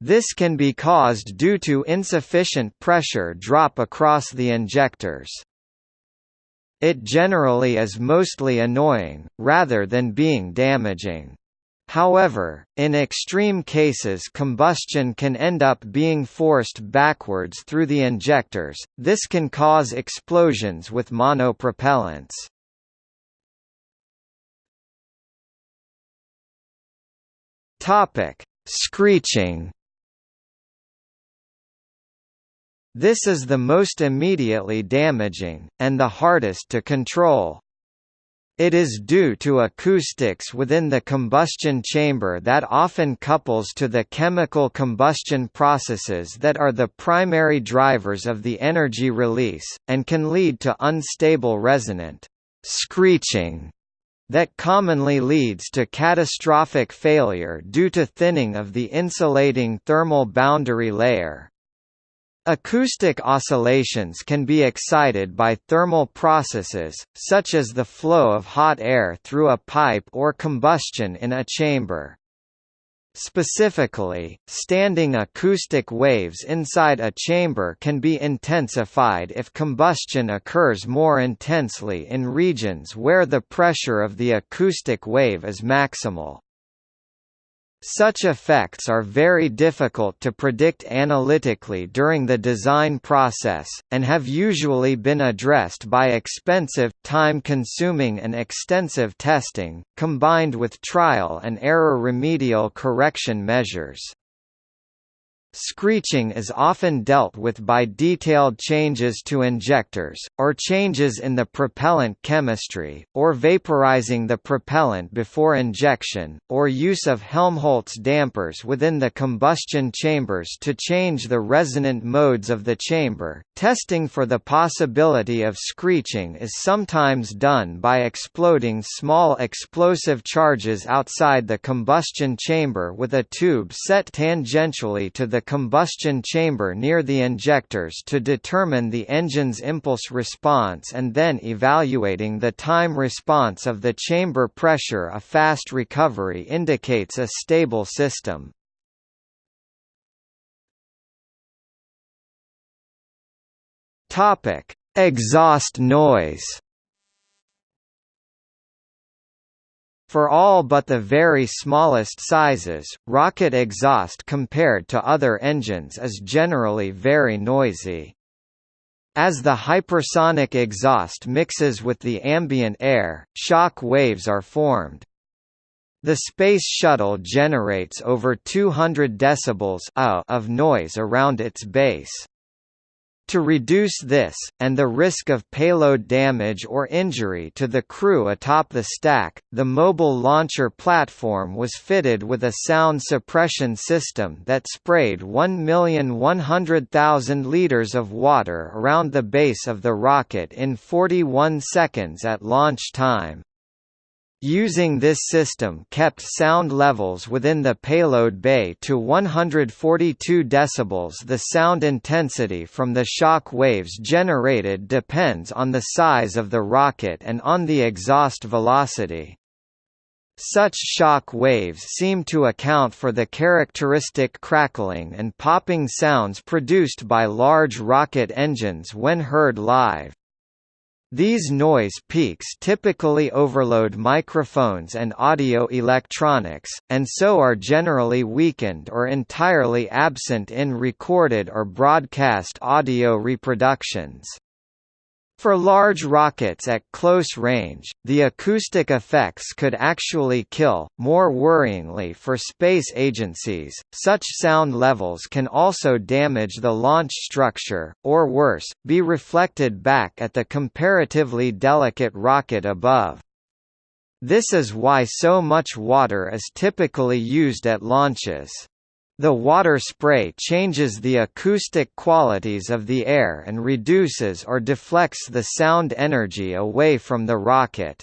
This can be caused due to insufficient pressure drop across the injectors. It generally is mostly annoying, rather than being damaging. However, in extreme cases combustion can end up being forced backwards through the injectors, this can cause explosions with monopropellants. Screeching This is the most immediately damaging, and the hardest to control. It is due to acoustics within the combustion chamber that often couples to the chemical combustion processes that are the primary drivers of the energy release, and can lead to unstable resonant screeching that commonly leads to catastrophic failure due to thinning of the insulating thermal boundary layer. Acoustic oscillations can be excited by thermal processes, such as the flow of hot air through a pipe or combustion in a chamber. Specifically, standing acoustic waves inside a chamber can be intensified if combustion occurs more intensely in regions where the pressure of the acoustic wave is maximal. Such effects are very difficult to predict analytically during the design process, and have usually been addressed by expensive, time-consuming and extensive testing, combined with trial and error remedial correction measures. Screeching is often dealt with by detailed changes to injectors, or changes in the propellant chemistry, or vaporizing the propellant before injection, or use of Helmholtz dampers within the combustion chambers to change the resonant modes of the chamber. Testing for the possibility of screeching is sometimes done by exploding small explosive charges outside the combustion chamber with a tube set tangentially to the the combustion chamber near the injectors to determine the engine's impulse response and then evaluating the time response of the chamber pressure a fast recovery indicates a stable system. Exhaust noise For all but the very smallest sizes, rocket exhaust compared to other engines is generally very noisy. As the hypersonic exhaust mixes with the ambient air, shock waves are formed. The Space Shuttle generates over 200 decibels of noise around its base. To reduce this, and the risk of payload damage or injury to the crew atop the stack, the mobile launcher platform was fitted with a sound suppression system that sprayed 1,100,000 liters of water around the base of the rocket in 41 seconds at launch time. Using this system kept sound levels within the payload bay to 142 dB. The sound intensity from the shock waves generated depends on the size of the rocket and on the exhaust velocity. Such shock waves seem to account for the characteristic crackling and popping sounds produced by large rocket engines when heard live. These noise peaks typically overload microphones and audio electronics, and so are generally weakened or entirely absent in recorded or broadcast audio reproductions. For large rockets at close range, the acoustic effects could actually kill. More worryingly for space agencies, such sound levels can also damage the launch structure, or worse, be reflected back at the comparatively delicate rocket above. This is why so much water is typically used at launches. The water spray changes the acoustic qualities of the air and reduces or deflects the sound energy away from the rocket.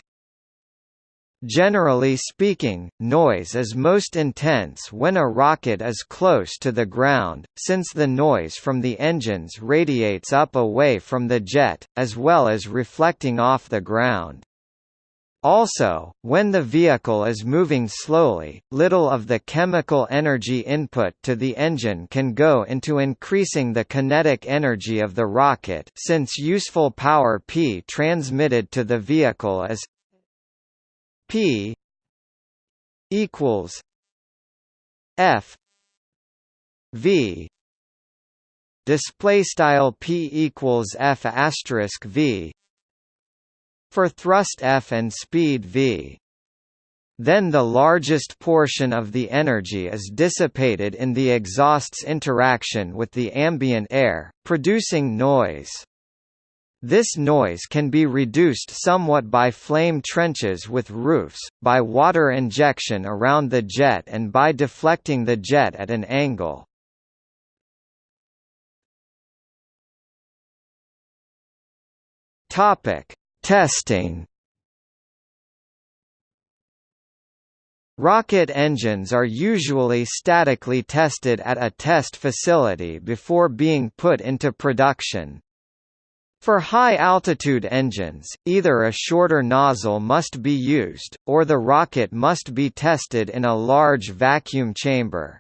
Generally speaking, noise is most intense when a rocket is close to the ground, since the noise from the engines radiates up away from the jet, as well as reflecting off the ground. Also, when the vehicle is moving slowly, little of the chemical energy input to the engine can go into increasing the kinetic energy of the rocket since useful power P transmitted to the vehicle is P equals F V display style P equals F asterisk V for thrust F and speed v. Then the largest portion of the energy is dissipated in the exhaust's interaction with the ambient air, producing noise. This noise can be reduced somewhat by flame trenches with roofs, by water injection around the jet and by deflecting the jet at an angle. Topic: Testing Rocket engines are usually statically tested at a test facility before being put into production. For high-altitude engines, either a shorter nozzle must be used, or the rocket must be tested in a large vacuum chamber.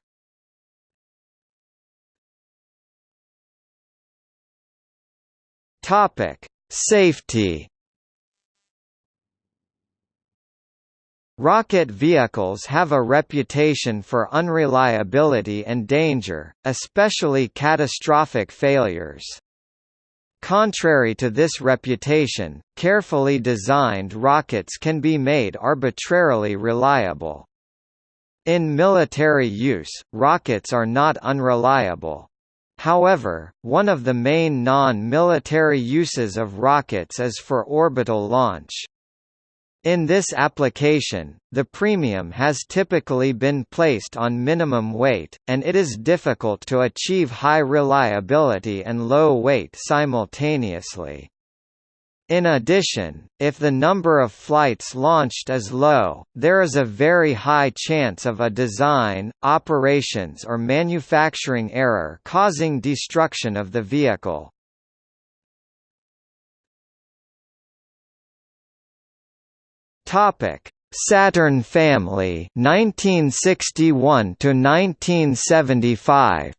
Safety Rocket vehicles have a reputation for unreliability and danger, especially catastrophic failures. Contrary to this reputation, carefully designed rockets can be made arbitrarily reliable. In military use, rockets are not unreliable. However, one of the main non-military uses of rockets is for orbital launch. In this application, the premium has typically been placed on minimum weight, and it is difficult to achieve high reliability and low weight simultaneously. In addition, if the number of flights launched is low, there is a very high chance of a design, operations or manufacturing error causing destruction of the vehicle. Topic: Saturn family 1961 to 1975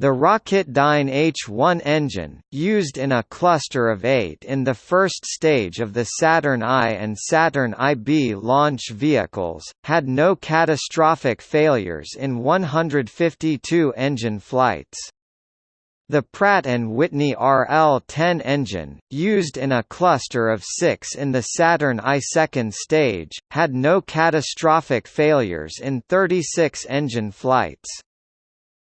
The Rocketdyne H-1 engine, used in a cluster of eight in the first stage of the Saturn I and Saturn IB launch vehicles, had no catastrophic failures in 152 engine flights. The Pratt & Whitney RL-10 engine, used in a cluster of six in the Saturn I second stage, had no catastrophic failures in 36 engine flights.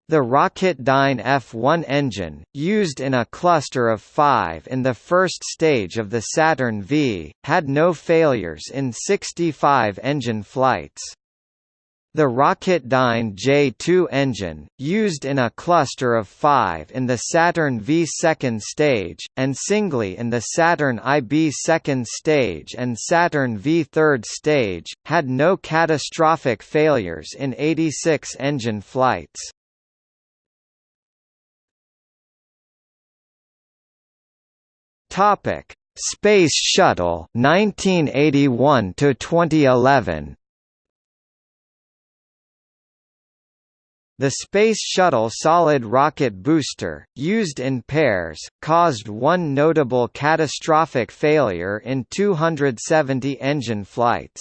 The Rocketdyne F1 engine, used in a cluster of five in the first stage of the Saturn V, had no failures in 65 engine flights. The Rocketdyne J2 engine, used in a cluster of five in the Saturn V second stage, and singly in the Saturn IB second stage and Saturn V third stage, had no catastrophic failures in 86 engine flights. Space Shuttle 1981 to 2011 The Space Shuttle solid rocket booster, used in pairs, caused one notable catastrophic failure in 270 engine flights.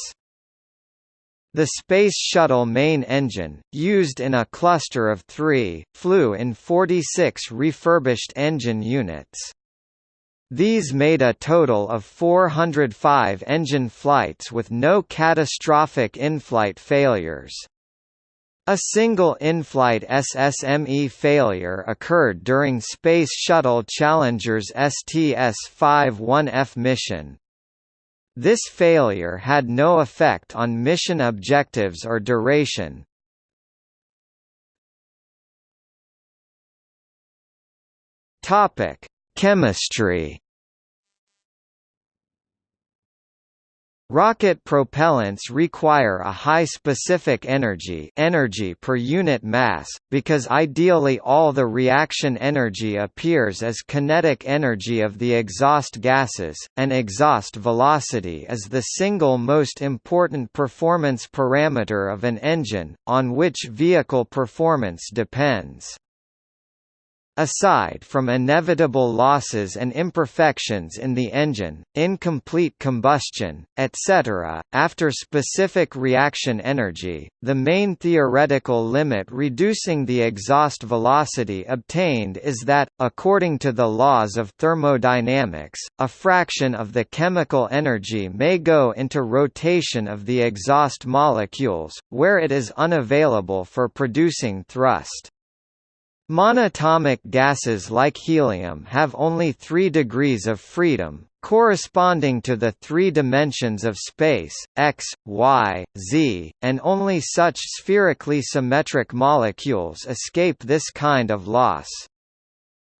The Space Shuttle main engine, used in a cluster of three, flew in 46 refurbished engine units. These made a total of 405 engine flights with no catastrophic in-flight failures. A single in-flight SSME failure occurred during Space Shuttle Challenger's STS-51F mission. This failure had no effect on mission objectives or duration. Chemistry Rocket propellants require a high specific energy energy per unit mass, because ideally all the reaction energy appears as kinetic energy of the exhaust gases, and exhaust velocity is the single most important performance parameter of an engine, on which vehicle performance depends. Aside from inevitable losses and imperfections in the engine, incomplete combustion, etc., after specific reaction energy, the main theoretical limit reducing the exhaust velocity obtained is that, according to the laws of thermodynamics, a fraction of the chemical energy may go into rotation of the exhaust molecules, where it is unavailable for producing thrust. Monatomic gases like helium have only three degrees of freedom, corresponding to the three dimensions of space, x, y, z, and only such spherically symmetric molecules escape this kind of loss.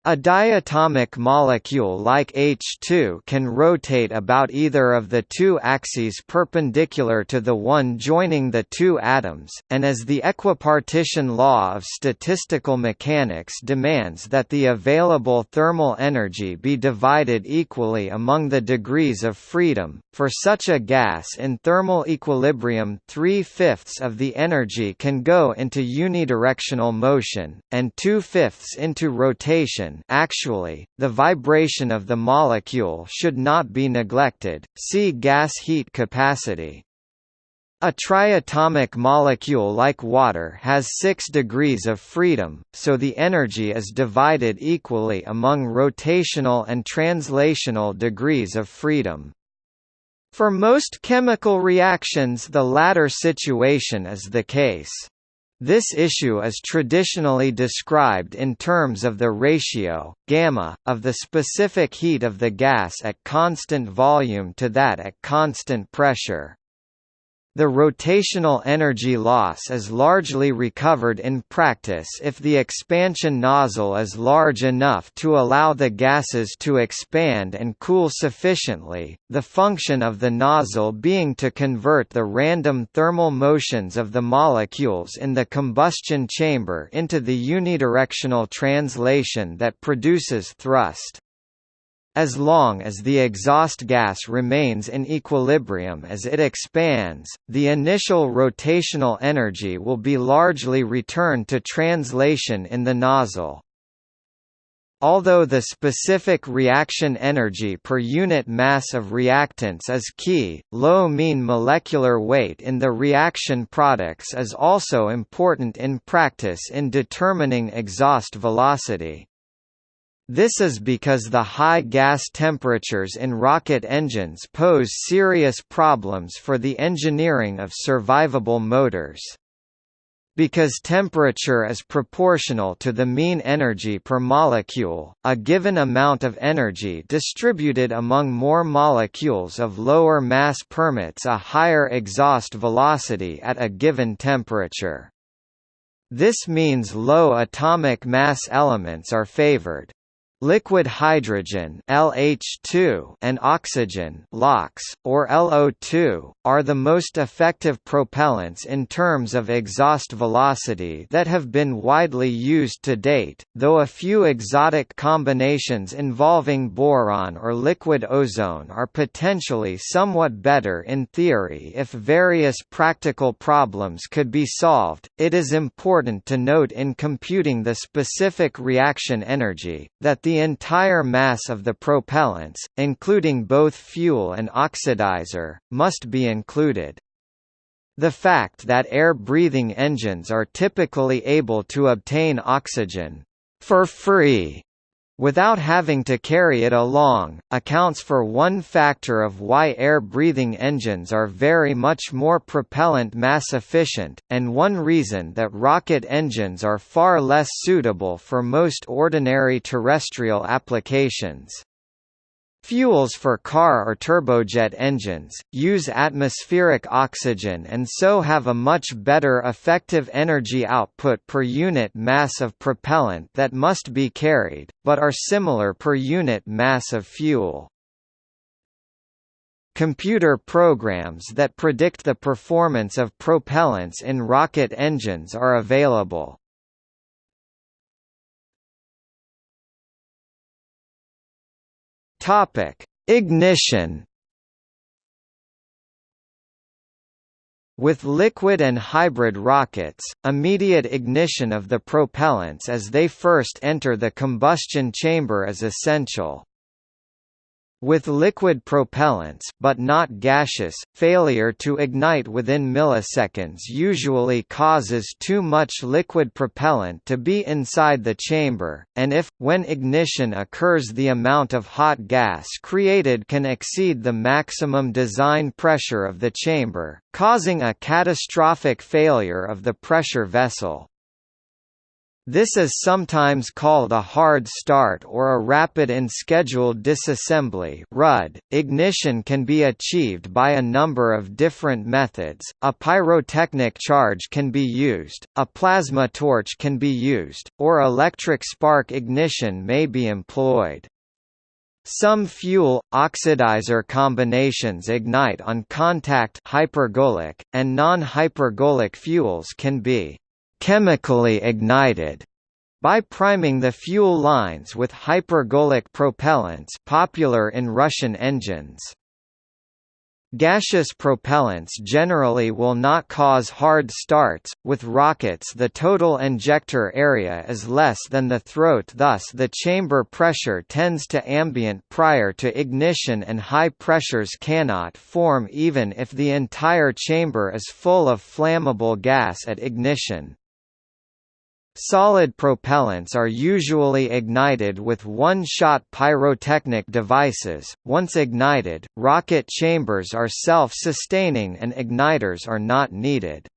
A diatomic molecule like H2 can rotate about either of the two axes perpendicular to the one joining the two atoms, and as the equipartition law of statistical mechanics demands that the available thermal energy be divided equally among the degrees of freedom, for such a gas in thermal equilibrium three-fifths of the energy can go into unidirectional motion, and two-fifths into rotation actually, the vibration of the molecule should not be neglected, see gas heat capacity. A triatomic molecule like water has 6 degrees of freedom, so the energy is divided equally among rotational and translational degrees of freedom. For most chemical reactions the latter situation is the case. This issue is traditionally described in terms of the ratio, gamma, of the specific heat of the gas at constant volume to that at constant pressure. The rotational energy loss is largely recovered in practice if the expansion nozzle is large enough to allow the gases to expand and cool sufficiently, the function of the nozzle being to convert the random thermal motions of the molecules in the combustion chamber into the unidirectional translation that produces thrust. As long as the exhaust gas remains in equilibrium as it expands, the initial rotational energy will be largely returned to translation in the nozzle. Although the specific reaction energy per unit mass of reactants is key, low mean molecular weight in the reaction products is also important in practice in determining exhaust velocity. This is because the high gas temperatures in rocket engines pose serious problems for the engineering of survivable motors. Because temperature is proportional to the mean energy per molecule, a given amount of energy distributed among more molecules of lower mass permits a higher exhaust velocity at a given temperature. This means low atomic mass elements are favored. Liquid hydrogen LH2 and oxygen LOX, or LO2, are the most effective propellants in terms of exhaust velocity that have been widely used to date, though a few exotic combinations involving boron or liquid ozone are potentially somewhat better in theory if various practical problems could be solved. It is important to note in computing the specific reaction energy, that the the entire mass of the propellants, including both fuel and oxidizer, must be included. The fact that air-breathing engines are typically able to obtain oxygen for free without having to carry it along, accounts for one factor of why air-breathing engines are very much more propellant mass efficient, and one reason that rocket engines are far less suitable for most ordinary terrestrial applications. Fuels for car or turbojet engines, use atmospheric oxygen and so have a much better effective energy output per unit mass of propellant that must be carried, but are similar per unit mass of fuel. computer programs that predict the performance of propellants in rocket engines are available. Topic: Ignition With liquid and hybrid rockets, immediate ignition of the propellants as they first enter the combustion chamber is essential. With liquid propellants but not gaseous, failure to ignite within milliseconds usually causes too much liquid propellant to be inside the chamber, and if, when ignition occurs the amount of hot gas created can exceed the maximum design pressure of the chamber, causing a catastrophic failure of the pressure vessel. This is sometimes called a hard start or a rapid unscheduled disassembly (RUD). Ignition can be achieved by a number of different methods. A pyrotechnic charge can be used, a plasma torch can be used, or electric spark ignition may be employed. Some fuel oxidizer combinations ignite on contact hypergolic, and non-hypergolic fuels can be chemically ignited by priming the fuel lines with hypergolic propellants popular in Russian engines. Gaseous propellants generally will not cause hard starts, with rockets the total injector area is less than the throat thus the chamber pressure tends to ambient prior to ignition and high pressures cannot form even if the entire chamber is full of flammable gas at ignition. Solid propellants are usually ignited with one-shot pyrotechnic devices. Once ignited, rocket chambers are self-sustaining and igniters are not needed.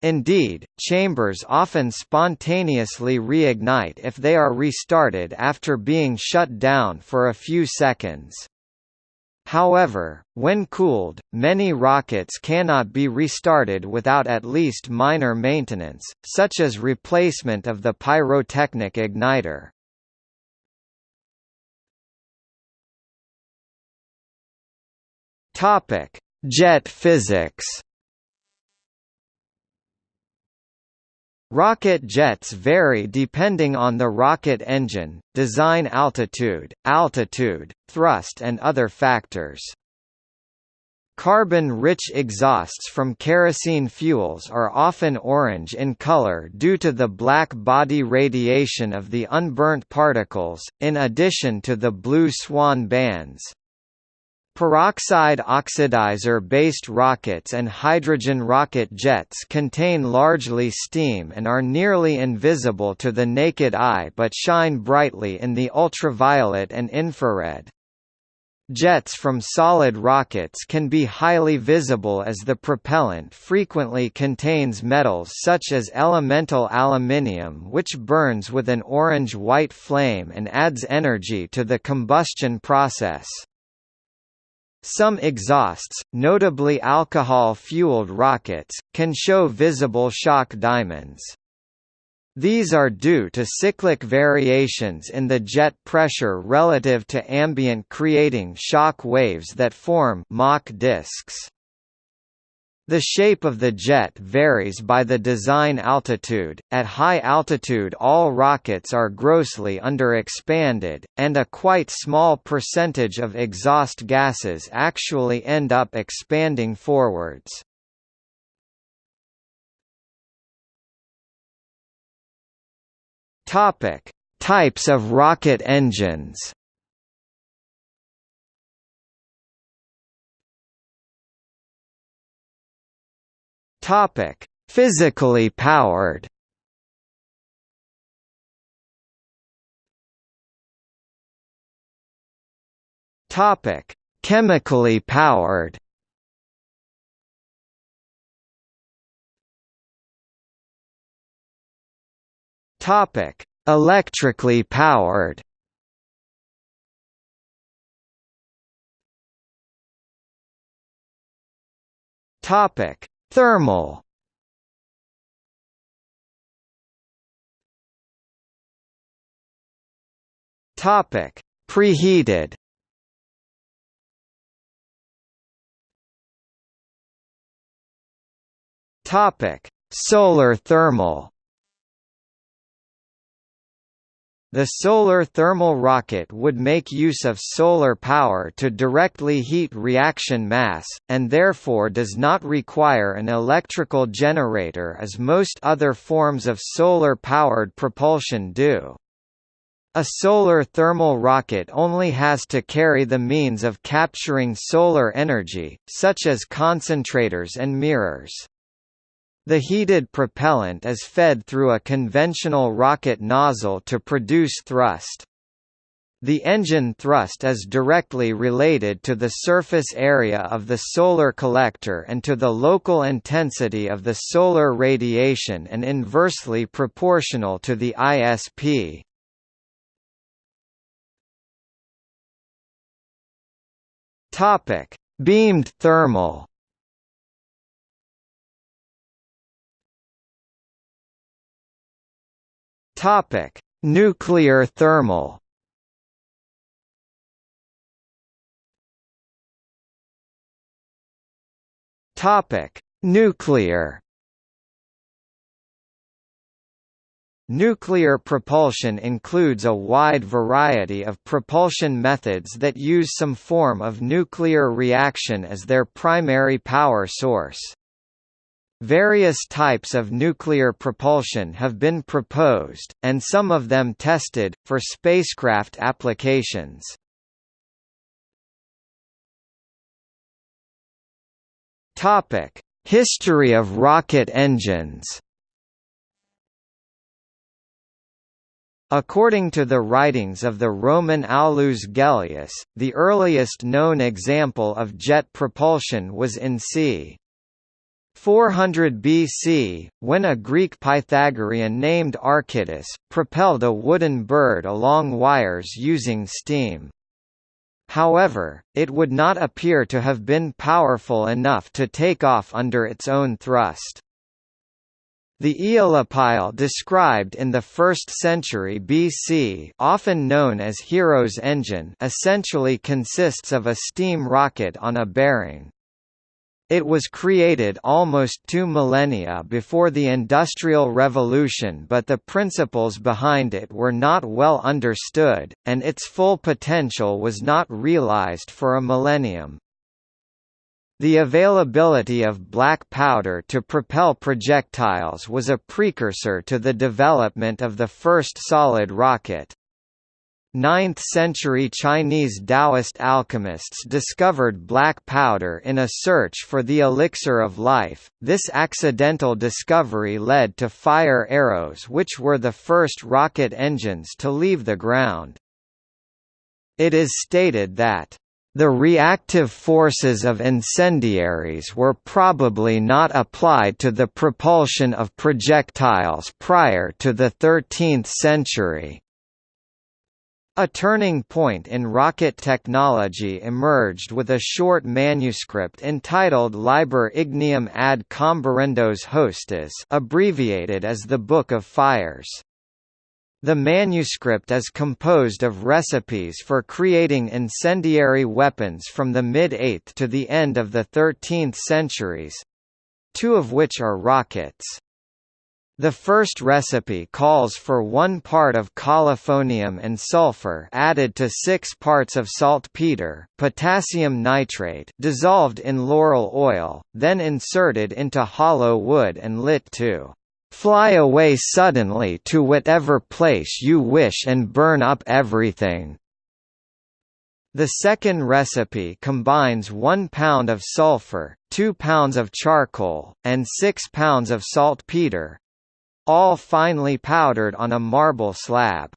Indeed, chambers often spontaneously reignite if they are restarted after being shut down for a few seconds. However, when cooled, many rockets cannot be restarted without at least minor maintenance, such as replacement of the pyrotechnic igniter. Jet physics. Rocket jets vary depending on the rocket engine, design altitude, altitude, thrust and other factors. Carbon-rich exhausts from kerosene fuels are often orange in color due to the black body radiation of the unburnt particles, in addition to the blue swan bands. Peroxide oxidizer-based rockets and hydrogen rocket jets contain largely steam and are nearly invisible to the naked eye but shine brightly in the ultraviolet and infrared. Jets from solid rockets can be highly visible as the propellant frequently contains metals such as elemental aluminium which burns with an orange-white flame and adds energy to the combustion process. Some exhausts, notably alcohol-fueled rockets, can show visible shock diamonds. These are due to cyclic variations in the jet pressure relative to ambient creating shock waves that form Mach disks. The shape of the jet varies by the design altitude. At high altitude, all rockets are grossly underexpanded, and a quite small percentage of exhaust gases actually end up expanding forwards. Topic: Types of rocket engines. Topic: Physically powered. Topic: Chemically powered. Topic: Electrically powered. Topic: Thermal Topic: Preheated. Topic: Solar thermal. The solar thermal rocket would make use of solar power to directly heat reaction mass, and therefore does not require an electrical generator as most other forms of solar-powered propulsion do. A solar thermal rocket only has to carry the means of capturing solar energy, such as concentrators and mirrors. The heated propellant is fed through a conventional rocket nozzle to produce thrust. The engine thrust is directly related to the surface area of the solar collector and to the local intensity of the solar radiation and inversely proportional to the ISP. Beamed thermal Topic: Nuclear thermal. Topic: Nuclear. Nuclear propulsion includes a wide variety of propulsion methods that use some form of nuclear reaction as their primary power source. Various types of nuclear propulsion have been proposed, and some of them tested, for spacecraft applications. History of rocket engines According to the writings of the Roman Aulus Gellius, the earliest known example of jet propulsion was in c. 400 BC, when a Greek Pythagorean named Archytas, propelled a wooden bird along wires using steam. However, it would not appear to have been powerful enough to take off under its own thrust. The Aeolipile described in the 1st century BC often known as Hero's engine essentially consists of a steam rocket on a bearing. It was created almost two millennia before the Industrial Revolution but the principles behind it were not well understood, and its full potential was not realized for a millennium. The availability of black powder to propel projectiles was a precursor to the development of the first solid rocket. 9th-century Chinese Taoist alchemists discovered black powder in a search for the elixir of life. This accidental discovery led to fire arrows which were the first rocket engines to leave the ground. It is stated that the reactive forces of incendiaries were probably not applied to the propulsion of projectiles prior to the 13th century. A turning point in rocket technology emerged with a short manuscript entitled Liber Ignium ad comburendos hostis abbreviated as the Book of Fires. The manuscript is composed of recipes for creating incendiary weapons from the mid-8th to the end of the 13th centuries—two of which are rockets. The first recipe calls for one part of colophonium and sulfur added to six parts of saltpeter, potassium nitrate dissolved in laurel oil, then inserted into hollow wood and lit to "...fly away suddenly to whatever place you wish and burn up everything." The second recipe combines 1 pound of sulfur, 2 pounds of charcoal, and 6 pounds of saltpeter, all finely powdered on a marble slab.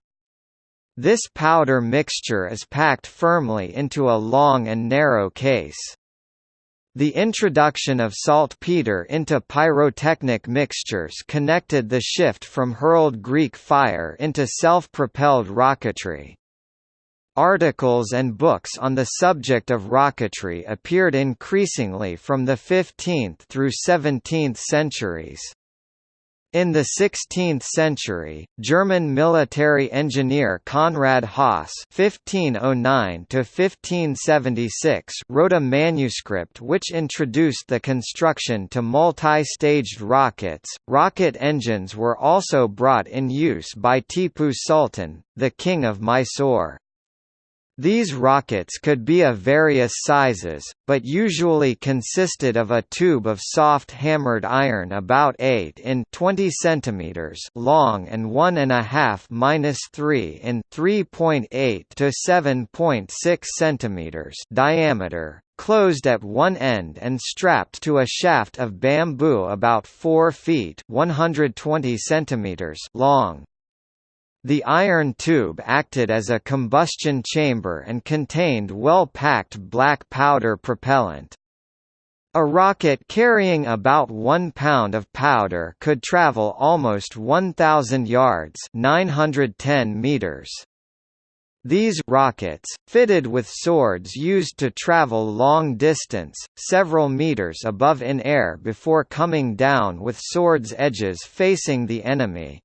This powder mixture is packed firmly into a long and narrow case. The introduction of saltpeter into pyrotechnic mixtures connected the shift from hurled Greek fire into self-propelled rocketry. Articles and books on the subject of rocketry appeared increasingly from the 15th through 17th centuries. In the 16th century, German military engineer Konrad Haas (1509–1576) wrote a manuscript which introduced the construction to multi-staged rockets. Rocket engines were also brought in use by Tipu Sultan, the king of Mysore. These rockets could be of various sizes, but usually consisted of a tube of soft hammered iron about 8 in 20 cm long and 1.5 3 in 3.8 to 7.6 cm diameter, closed at one end and strapped to a shaft of bamboo about 4 feet 120 cm long. The iron tube acted as a combustion chamber and contained well-packed black powder propellant. A rocket carrying about 1 pound of powder could travel almost 1,000 yards 910 meters. These rockets, fitted with swords used to travel long distance, several meters above in air before coming down with swords' edges facing the enemy.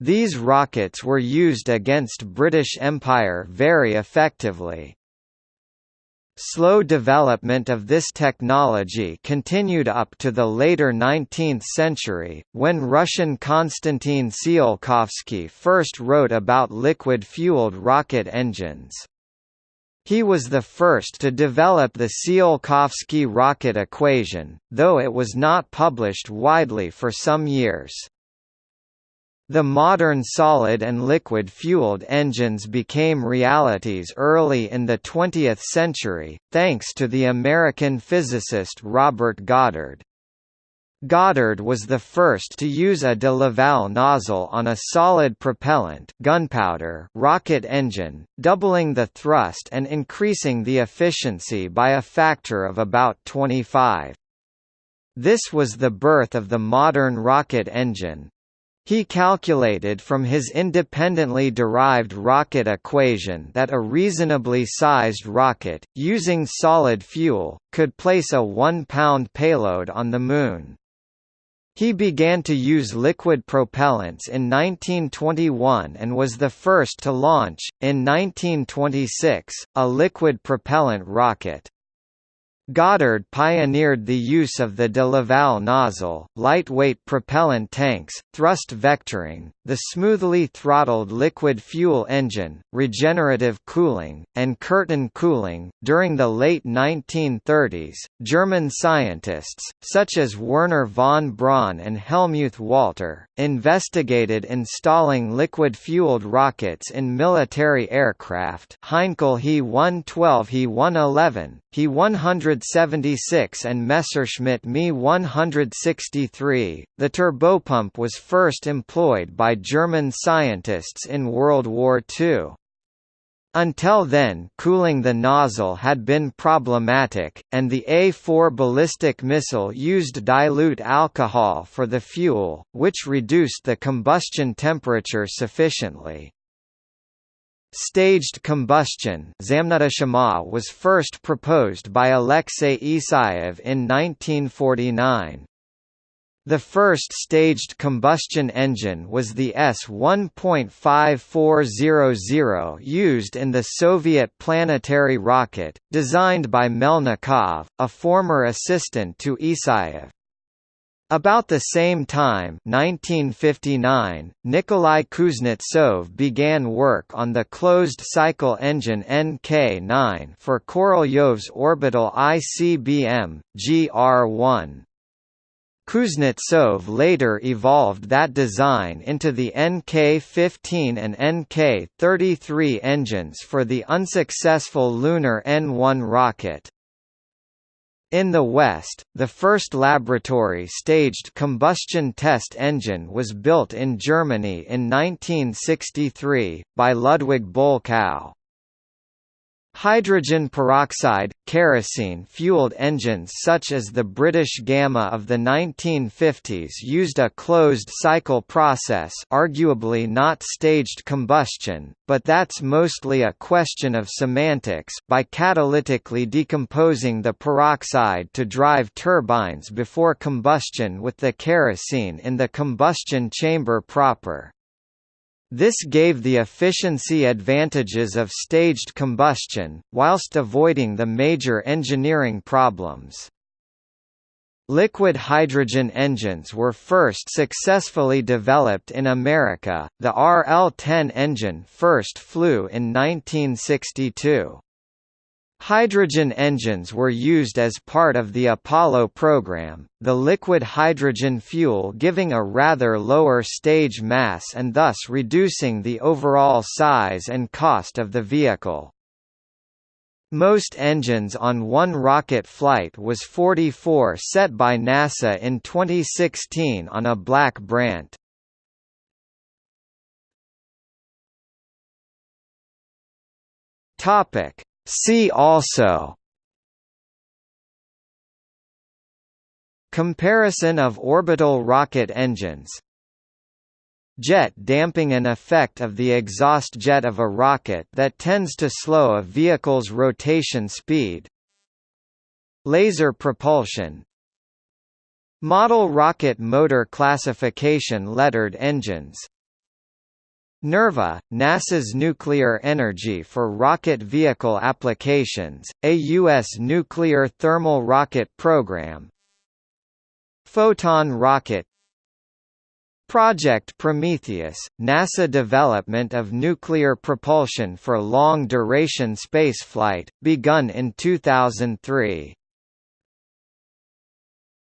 These rockets were used against British Empire very effectively. Slow development of this technology continued up to the later 19th century, when Russian Konstantin Tsiolkovsky first wrote about liquid-fueled rocket engines. He was the first to develop the Tsiolkovsky rocket equation, though it was not published widely for some years. The modern solid and liquid-fueled engines became realities early in the 20th century, thanks to the American physicist Robert Goddard. Goddard was the first to use a de Laval nozzle on a solid propellant gunpowder rocket engine, doubling the thrust and increasing the efficiency by a factor of about 25. This was the birth of the modern rocket engine, he calculated from his independently derived rocket equation that a reasonably sized rocket, using solid fuel, could place a one-pound payload on the Moon. He began to use liquid propellants in 1921 and was the first to launch, in 1926, a liquid propellant rocket. Goddard pioneered the use of the de Laval nozzle, lightweight propellant tanks, thrust vectoring, the smoothly throttled liquid fuel engine, regenerative cooling, and curtain cooling. During the late 1930s, German scientists, such as Wernher von Braun and Hellmuth Walter, investigated installing liquid-fueled rockets in military aircraft Heinkel He-112 He-111, He-176 and Messerschmitt Me-163. The turbopump was first employed by German scientists in World War II. Until then cooling the nozzle had been problematic, and the A-4 ballistic missile used dilute alcohol for the fuel, which reduced the combustion temperature sufficiently. Staged combustion was first proposed by Alexei Isayev in 1949. The first staged combustion engine was the S-1.5400 used in the Soviet planetary rocket, designed by Melnikov, a former assistant to Isaev. About the same time 1959, Nikolai Kuznetsov began work on the closed-cycle engine NK-9 for Korolyov's orbital ICBM, GR-1. Kuznetsov later evolved that design into the NK-15 and NK-33 engines for the unsuccessful lunar N-1 rocket. In the West, the first laboratory-staged combustion test engine was built in Germany in 1963, by Ludwig Bolkow. Hydrogen peroxide, kerosene-fueled engines such as the British Gamma of the 1950s used a closed-cycle process arguably not staged combustion, but that's mostly a question of semantics by catalytically decomposing the peroxide to drive turbines before combustion with the kerosene in the combustion chamber proper. This gave the efficiency advantages of staged combustion, whilst avoiding the major engineering problems. Liquid hydrogen engines were first successfully developed in America, the RL-10 engine first flew in 1962. Hydrogen engines were used as part of the Apollo program, the liquid hydrogen fuel giving a rather lower stage mass and thus reducing the overall size and cost of the vehicle. Most engines on one rocket flight was 44 set by NASA in 2016 on a black Brant. Topic See also Comparison of orbital rocket engines Jet damping an effect of the exhaust jet of a rocket that tends to slow a vehicle's rotation speed Laser propulsion Model rocket motor classification lettered engines NERVA, NASA's nuclear energy for rocket vehicle applications, a U.S. nuclear thermal rocket program Photon rocket Project Prometheus, NASA development of nuclear propulsion for long-duration spaceflight, begun in 2003